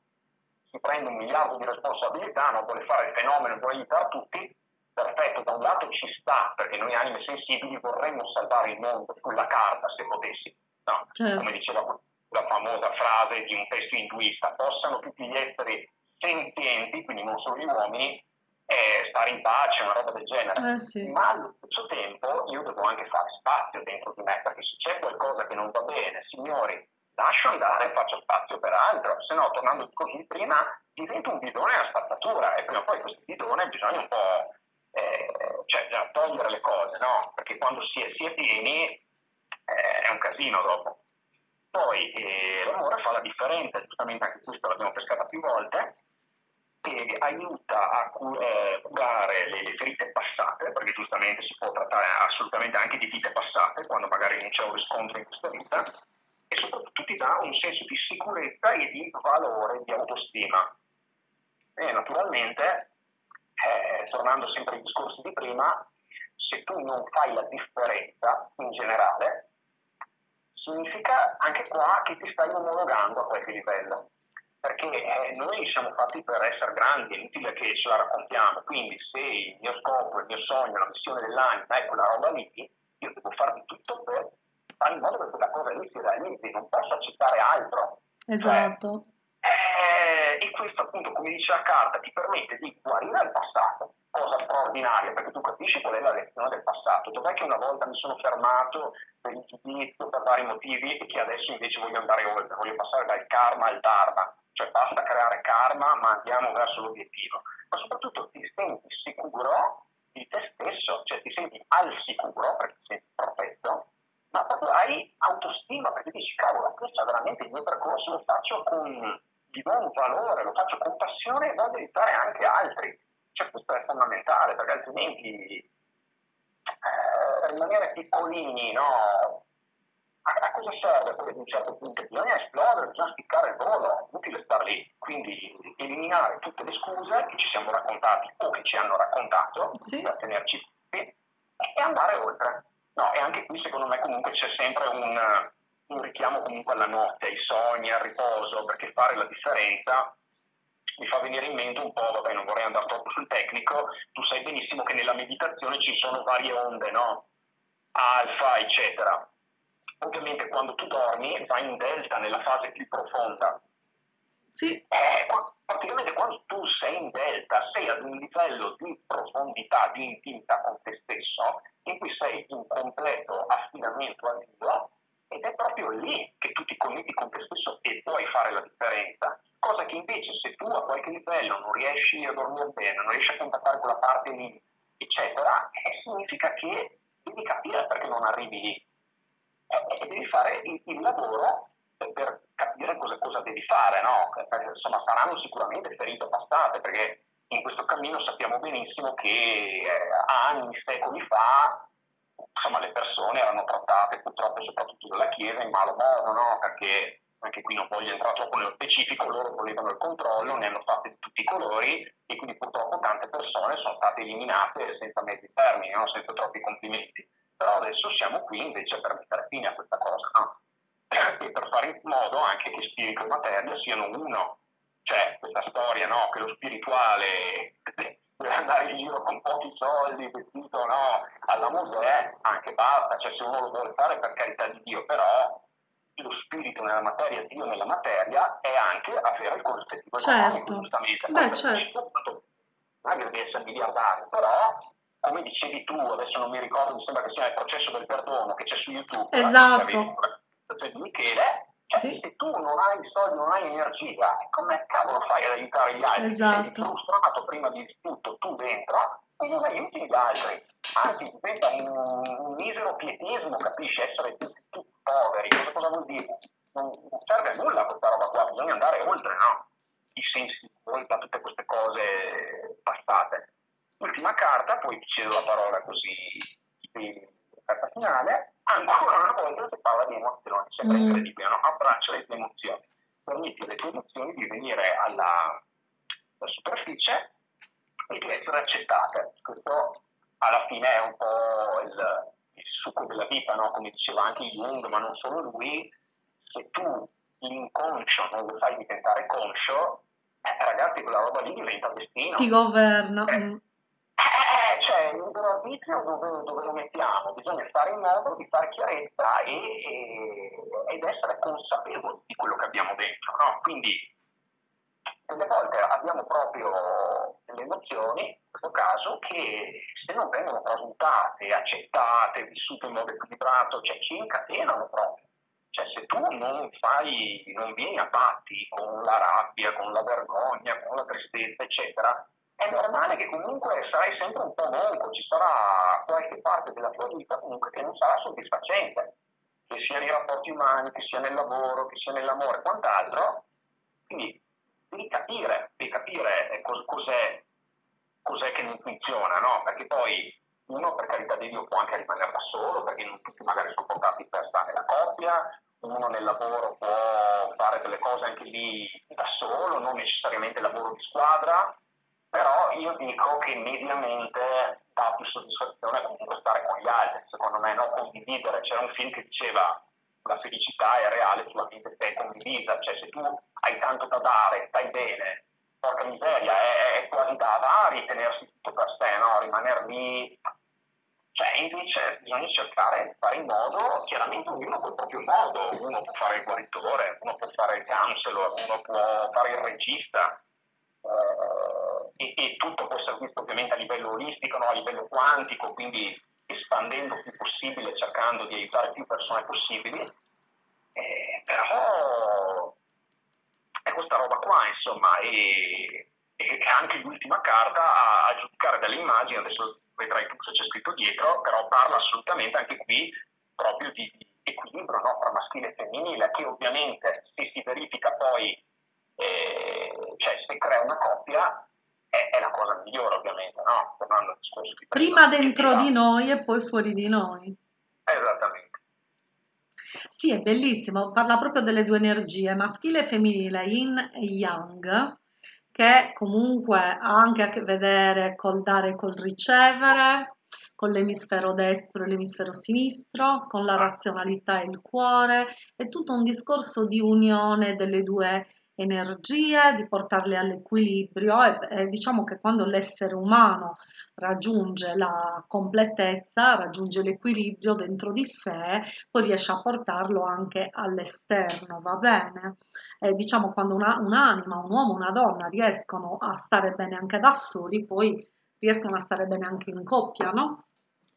Speaker 2: si prende un miliardo di responsabilità, non vuole fare il fenomeno, vuole aiutare tutti, perfetto, da un lato ci sta, perché noi anime sensibili vorremmo salvare il mondo sulla carta se potessi, no? certo. come diceva la famosa frase di un testo induista, possano tutti gli esseri senzienti, quindi non solo gli uomini, eh, stare in pace, una roba del genere. Eh sì. Ma allo stesso tempo io devo anche fare spazio dentro di me, perché se c'è qualcosa che non va bene, signori, lascio andare e faccio spazio per altro, se no, tornando così prima, diventa un bidone a spazzatura e prima o poi questo bidone bisogna un po' eh, cioè bisogna togliere le cose, no? Perché quando si è, si è pieni eh, è un casino dopo. Poi eh, l'amore fa la differenza, giustamente anche questo l'abbiamo pescata più volte, che aiuta a eh, curare le, le, ferite passate, perché giustamente si può trattare assolutamente anche di vite passate, quando magari non c'è un riscontro in questa vita, e soprattutto ti dà un senso di sicurezza e di valore, di autostima. E naturalmente, eh, tornando sempre ai discorsi di prima, se tu non fai la differenza in generale, significa anche qua che ti stai omologando a qualche livello perché eh, noi siamo fatti per essere grandi, è inutile che ce la raccontiamo, quindi se il mio scopo, il mio sogno, la missione dell'anima è quella roba lì, io devo fare di tutto per fare in modo che quella cosa lì si realizzi, non posso accettare altro.
Speaker 1: Esatto.
Speaker 2: Cioè, eh, e questo appunto, come dice la carta, ti permette di guarire il passato, cosa straordinaria, perché tu capisci qual è la lezione del passato, dov'è che una volta mi sono fermato per il giudizio, per vari motivi, e che adesso invece voglio andare oltre, voglio passare dal karma al dharma. Cioè basta creare karma ma andiamo verso l'obiettivo, ma soprattutto ti senti sicuro di te stesso, cioè ti senti al sicuro perché ti senti protetto, ma proprio hai autostima perché dici cavolo, questo è veramente il mio percorso, lo faccio con, gli do un valore, lo faccio con passione e voglio aiutare anche altri. Cioè questo è fondamentale perché altrimenti eh, rimanere piccolini, no? a cosa serve poi ad un certo punto? Bisogna esplodere, bisogna spiccare il volo, inutile star lì. Quindi eliminare tutte le scuse che ci siamo raccontati o che ci hanno raccontato sì. per tenerci qui e andare oltre. No, e anche qui secondo me comunque c'è sempre un, un richiamo comunque alla notte, ai sogni, al riposo, perché fare la differenza mi fa venire in mente un po', vabbè non vorrei andare troppo sul tecnico, tu sai benissimo che nella meditazione ci sono varie onde, no? Alfa, eccetera ovviamente quando tu dormi vai in delta nella fase più profonda.
Speaker 1: Sì.
Speaker 2: Eh, praticamente quando tu sei in delta sei ad un livello di profondità, di intimità con te stesso, in cui sei in completo affidamento a Dio ed è proprio lì che tu ti connetti con te stesso e puoi fare la differenza. Cosa che invece se tu a qualche livello non riesci a dormire bene, non riesci a contattare quella parte lì, eccetera, eh, significa che devi capire perché non arrivi lì e devi fare il, il lavoro per capire cosa, cosa devi fare, no? Perché, insomma saranno sicuramente ferite passate, perché in questo cammino sappiamo benissimo che eh, anni, secoli fa, insomma, le persone erano trattate purtroppo soprattutto dalla Chiesa in malo modo, no? Perché anche qui non voglio entrare troppo nello specifico, loro volevano il controllo, ne hanno fatte di tutti i colori e quindi purtroppo tante persone sono state eliminate senza mezzi termini, no? senza troppi complimenti Però adesso siamo qui invece per mettere fine a questa cosa, no? E per fare in modo anche che spirito e materia siano uno. Cioè, questa storia, no? Che lo spirituale deve andare in giro con pochi soldi, vestito, no? Alla Mosè, anche basta. Cioè, se uno lo vuole fare per carità di Dio, però lo spirito nella materia, Dio nella materia, è anche avere il corrispettivo
Speaker 1: certo.
Speaker 2: giustamente.
Speaker 1: Beh, certo.
Speaker 2: Non è che devi essere miliardario, però come dicevi tu, adesso non mi ricordo, mi sembra che sia il processo del perdono che c'è su YouTube.
Speaker 1: Esatto.
Speaker 2: Di Michele, cioè, sì. se tu non hai soldi, non hai energia, come cavolo fai ad aiutare gli altri?
Speaker 1: Esatto.
Speaker 2: Sei frustrato prima di tutto, tu dentro, e non aiuti gli altri. Anzi, diventa un, un misero pietismo, capisci? Essere tutti, tutti poveri, cosa, cosa vuol dire? Non, non serve a nulla questa roba qua, bisogna andare oltre, no? I sensi di colpa, tutte queste cose passate. Ultima carta, poi ti cedo la parola così, carta finale, ancora una volta si parla di emozioni, sembra mm. incredibile, no? abbraccia le tue emozioni, permetti alle tue emozioni di venire alla, alla superficie e di essere accettate. Questo alla fine è un po' il, il succo della vita, no? come diceva anche Jung, ma non solo lui, se tu l'inconscio non lo fai diventare conscio, eh, ragazzi, quella roba lì diventa destino.
Speaker 1: Ti governa.
Speaker 2: Eh,
Speaker 1: mm
Speaker 2: eh, cioè, il libero arbitrio dove, dove, lo mettiamo? Bisogna fare in modo di fare chiarezza e, e, ed essere consapevoli di quello che abbiamo dentro. No? Quindi, delle volte abbiamo proprio delle emozioni, in questo caso, che se non vengono tramutate, accettate, vissute in modo equilibrato, cioè ci incatenano proprio. Cioè, se tu non fai, non vieni a patti con la rabbia, con la vergogna, con la tristezza, eccetera, è normale che comunque sarai sempre un po' monco, ci sarà qualche parte della tua vita comunque che non sarà soddisfacente, che sia nei rapporti umani, che sia nel lavoro, che sia nell'amore, quant'altro. Quindi devi capire, devi capire eh, cos- cos'è, cos'è, che non funziona, no? Perché poi uno per carità di Dio può anche rimanere da solo, perché non tutti magari sono portati per stare nella coppia, uno nel lavoro può fare delle cose anche lì da solo, non necessariamente lavoro di squadra, però io dico che mediamente dà più soddisfazione comunque stare con gli altri, secondo me, no? condividere. C'era un film che diceva la felicità è reale solamente se è condivisa, cioè se tu hai tanto da dare, stai bene, porca miseria, è, è quasi da avari tenersi tutto per sé, no? rimanere lì. Cioè, invece bisogna cercare di fare in modo, chiaramente ognuno col proprio modo, uno può fare il guaritore, uno può fare il counselor, uno può fare il regista, eh, e, e, tutto può essere visto ovviamente a livello olistico, no? a livello quantico, quindi espandendo il più possibile, cercando di aiutare più persone possibili, eh, però è questa roba qua, insomma, e, e anche l'ultima carta a, a giudicare dalle immagini, adesso vedrai tu cosa c'è scritto dietro, però parla assolutamente anche qui proprio di, equilibrio no? tra maschile e femminile, che ovviamente se si verifica poi eh, cioè se crea una coppia è, è, la cosa migliore ovviamente, no?
Speaker 1: Prima. Prima dentro di noi e poi fuori di noi.
Speaker 2: Esattamente.
Speaker 1: Sì, è bellissimo, parla proprio delle due energie, maschile e femminile, yin e yang, che comunque ha anche a che vedere col dare e col ricevere, con l'emisfero destro e l'emisfero sinistro, con la razionalità e il cuore, è tutto un discorso di unione delle due energie, di portarle all'equilibrio e, e diciamo che quando l'essere umano raggiunge la completezza, raggiunge l'equilibrio dentro di sé, poi riesce a portarlo anche all'esterno, va bene? E diciamo quando una, un'anima, un uomo, una donna riescono a stare bene anche da soli, poi riescono a stare bene anche in coppia, no?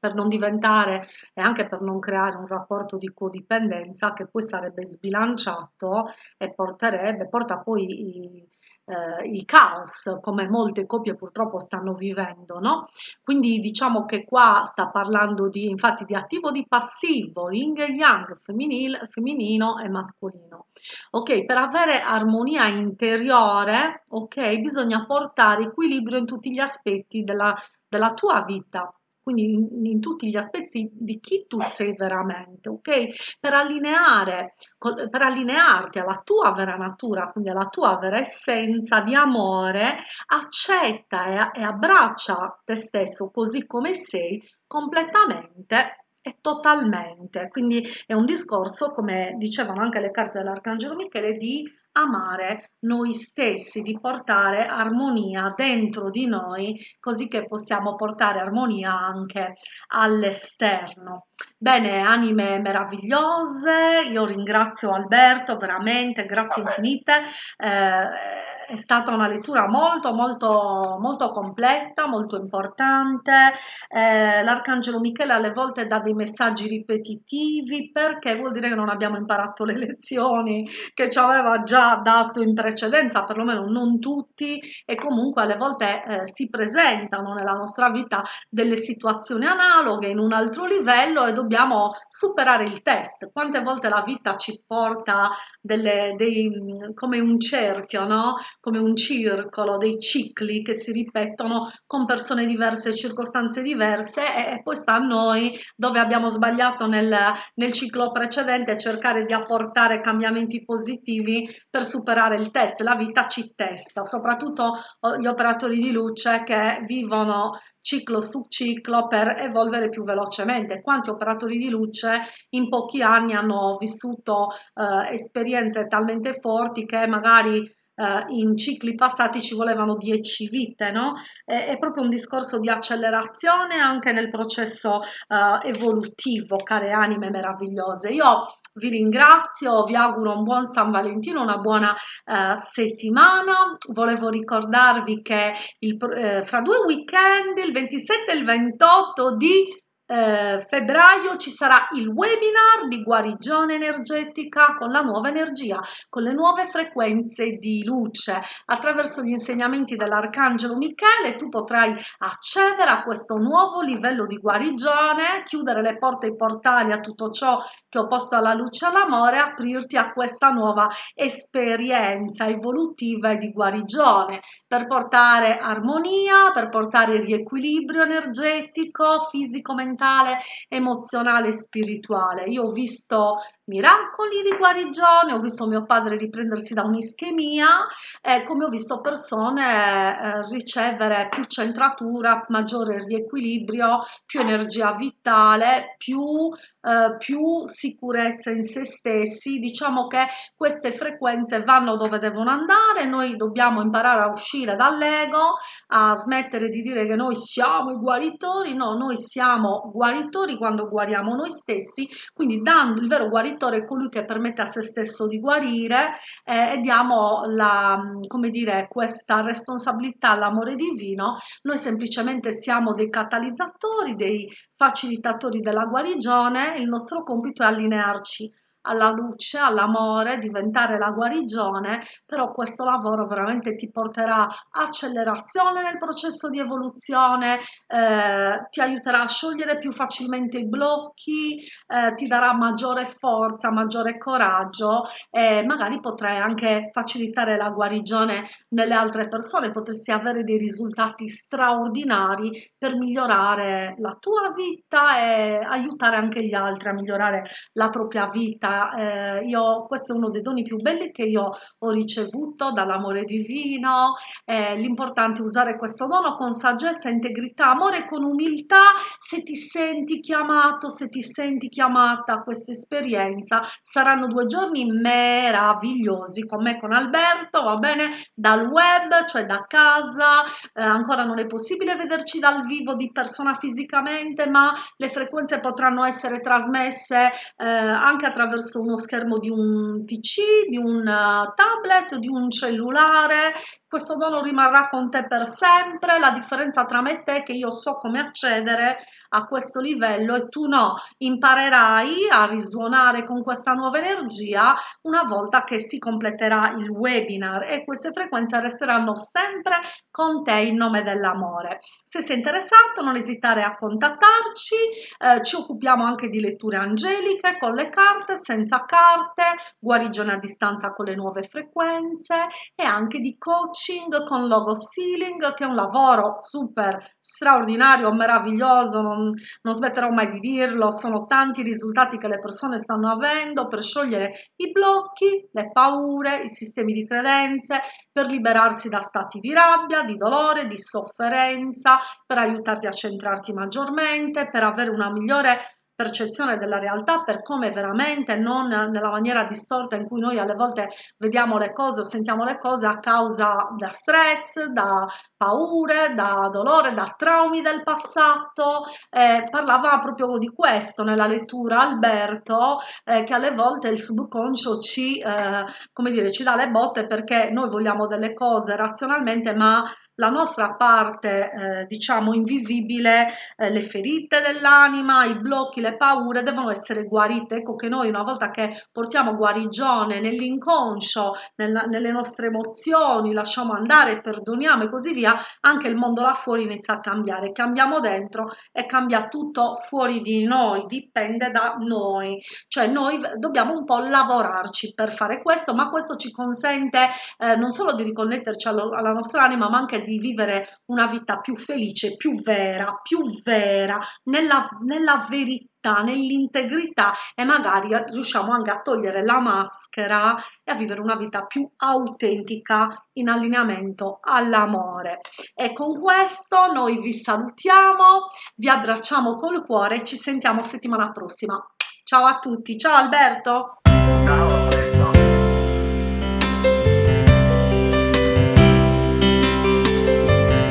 Speaker 1: Per non diventare e anche per non creare un rapporto di codipendenza che poi sarebbe sbilanciato e porterebbe, porta poi i, eh, il caos come molte coppie purtroppo stanno vivendo, no? Quindi diciamo che qua sta parlando di, infatti, di attivo di passivo, yin e yang, femminile, femminino e mascolino. Ok, per avere armonia interiore, ok, bisogna portare equilibrio in tutti gli aspetti della, della tua vita quindi in, in, tutti gli aspetti di chi tu sei veramente, ok? Per, allineare, per allinearti alla tua vera natura, quindi alla tua vera essenza di amore, accetta e, e abbraccia te stesso così come sei completamente e totalmente. Quindi è un discorso, come dicevano anche le carte dell'Arcangelo Michele, di amare noi stessi, di portare armonia dentro di noi, così che possiamo portare armonia anche all'esterno. Bene, anime meravigliose, io ringrazio Alberto veramente, grazie infinite. Eh, è stata una lettura molto molto molto completa, molto importante. Eh, L'Arcangelo Michele alle volte dà dei messaggi ripetitivi perché vuol dire che non abbiamo imparato le [laughs] lezioni che ci aveva già dato in precedenza, perlomeno non tutti, e comunque alle volte eh, si presentano nella nostra vita delle situazioni analoghe in un altro livello e dobbiamo superare il test. Quante volte la vita ci porta delle, dei, come un cerchio, no? Come un circolo, dei cicli che si ripetono con persone diverse, circostanze diverse e, poi sta a noi dove abbiamo sbagliato nel, nel ciclo precedente cercare di apportare cambiamenti positivi per superare il test. La vita ci testa, soprattutto gli operatori di luce che vivono ciclo su ciclo per evolvere più velocemente. Quanti operatori di luce in pochi anni hanno vissuto eh, esperienze talmente forti che magari eh, in cicli passati ci volevano 10 vite, no? È, è, proprio un discorso di accelerazione anche nel processo eh, evolutivo, care anime meravigliose. Io vi ringrazio, vi auguro un buon San Valentino, una buona eh, settimana. Volevo ricordarvi che il, eh, fra due weekend, il 27 e il 28 di eh, febbraio ci sarà il webinar di guarigione energetica con la nuova energia, con le nuove frequenze di luce. Attraverso gli insegnamenti dell'Arcangelo Michele tu potrai accedere a questo nuovo livello di guarigione, chiudere le porte e i portali a tutto ciò che ho posto alla luce e all'amore, aprirti a questa nuova esperienza evolutiva e di guarigione per portare armonia, per portare riequilibrio energetico, fisico, mentale mentale, emozionale e spirituale. Io ho visto miracoli di guarigione, ho visto mio padre riprendersi da un'ischemia e come ho visto persone eh, ricevere più centratura, maggiore riequilibrio, più energia vitale, più, eh, più sicurezza in se stessi. Diciamo che queste frequenze vanno dove devono andare, noi dobbiamo imparare a uscire dall'ego, a smettere di dire che noi siamo i guaritori, no, noi siamo guaritori quando guariamo noi stessi, quindi dando il vero guaritore guaritore è colui che permette a se stesso di guarire eh, e diamo la, come dire, questa responsabilità all'amore divino. Noi semplicemente siamo dei catalizzatori, dei facilitatori della guarigione, il nostro compito è allinearci alla luce, all'amore, diventare la guarigione, però questo lavoro veramente ti porterà accelerazione nel processo di evoluzione, eh, ti aiuterà a sciogliere più facilmente i blocchi, eh, ti darà maggiore forza, maggiore coraggio e magari potrai anche facilitare la guarigione nelle altre persone, potresti avere dei risultati straordinari per migliorare la tua vita e aiutare anche gli altri a migliorare la propria vita eh, io, questo è uno dei doni più belli che io ho ricevuto dall'amore divino, eh, l'importante è usare questo dono con saggezza, integrità, amore con umiltà, se ti senti chiamato, se ti senti chiamata a questa esperienza, saranno due giorni meravigliosi con me, con Alberto, va bene, dal web, cioè da casa, eh, ancora non è possibile vederci dal vivo di persona fisicamente, ma le frequenze potranno essere trasmesse eh, anche attraverso uno schermo di un PC, di un eh, tablet, di un cellulare questo dono rimarrà con te per sempre, la differenza tra me e te è che io so come accedere a questo livello e tu no, imparerai a risuonare con questa nuova energia una volta che si completerà il webinar e queste frequenze resteranno sempre con te in nome dell'amore. Se sei interessato non esitare a contattarci, eh, ci occupiamo anche di letture angeliche con le carte, senza carte, guarigione a distanza con le nuove frequenze e anche di coaching coaching con logo sealing che è un lavoro super straordinario, meraviglioso, non, non smetterò mai di dirlo, sono tanti risultati che le persone stanno avendo per sciogliere i blocchi, le paure, i sistemi di credenze, per liberarsi da stati di rabbia, di dolore, di sofferenza, per aiutarti a centrarti maggiormente, per avere una migliore percezione della realtà per come veramente, non nella maniera distorta in cui noi alle volte vediamo le cose o sentiamo le cose a causa da stress, da paure, da dolore, da traumi del passato. Eh, parlava proprio di questo nella lettura Alberto, eh, che alle volte il subconscio ci, eh, come dire, ci dà le botte perché noi vogliamo delle cose razionalmente, ma la nostra parte, eh, diciamo, invisibile, eh, le ferite dell'anima, i blocchi, le paure devono essere guarite. Ecco che noi una volta che portiamo guarigione nell'inconscio, nel, nelle nostre emozioni, lasciamo andare, perdoniamo e così via, anche il mondo là fuori inizia a cambiare. Cambiamo dentro e cambia tutto fuori di noi, dipende da noi. Cioè noi dobbiamo un po' lavorarci per fare questo, ma questo ci consente eh, non solo di riconnetterci alla, alla nostra anima, ma anche di vivere una vita più felice, più vera, più vera, nella, nella verità, nell'integrità e magari riusciamo anche a togliere la maschera e a vivere una vita più autentica in allineamento all'amore. E con questo noi vi salutiamo, vi abbracciamo col cuore e ci sentiamo settimana prossima. Ciao a tutti, ciao Alberto!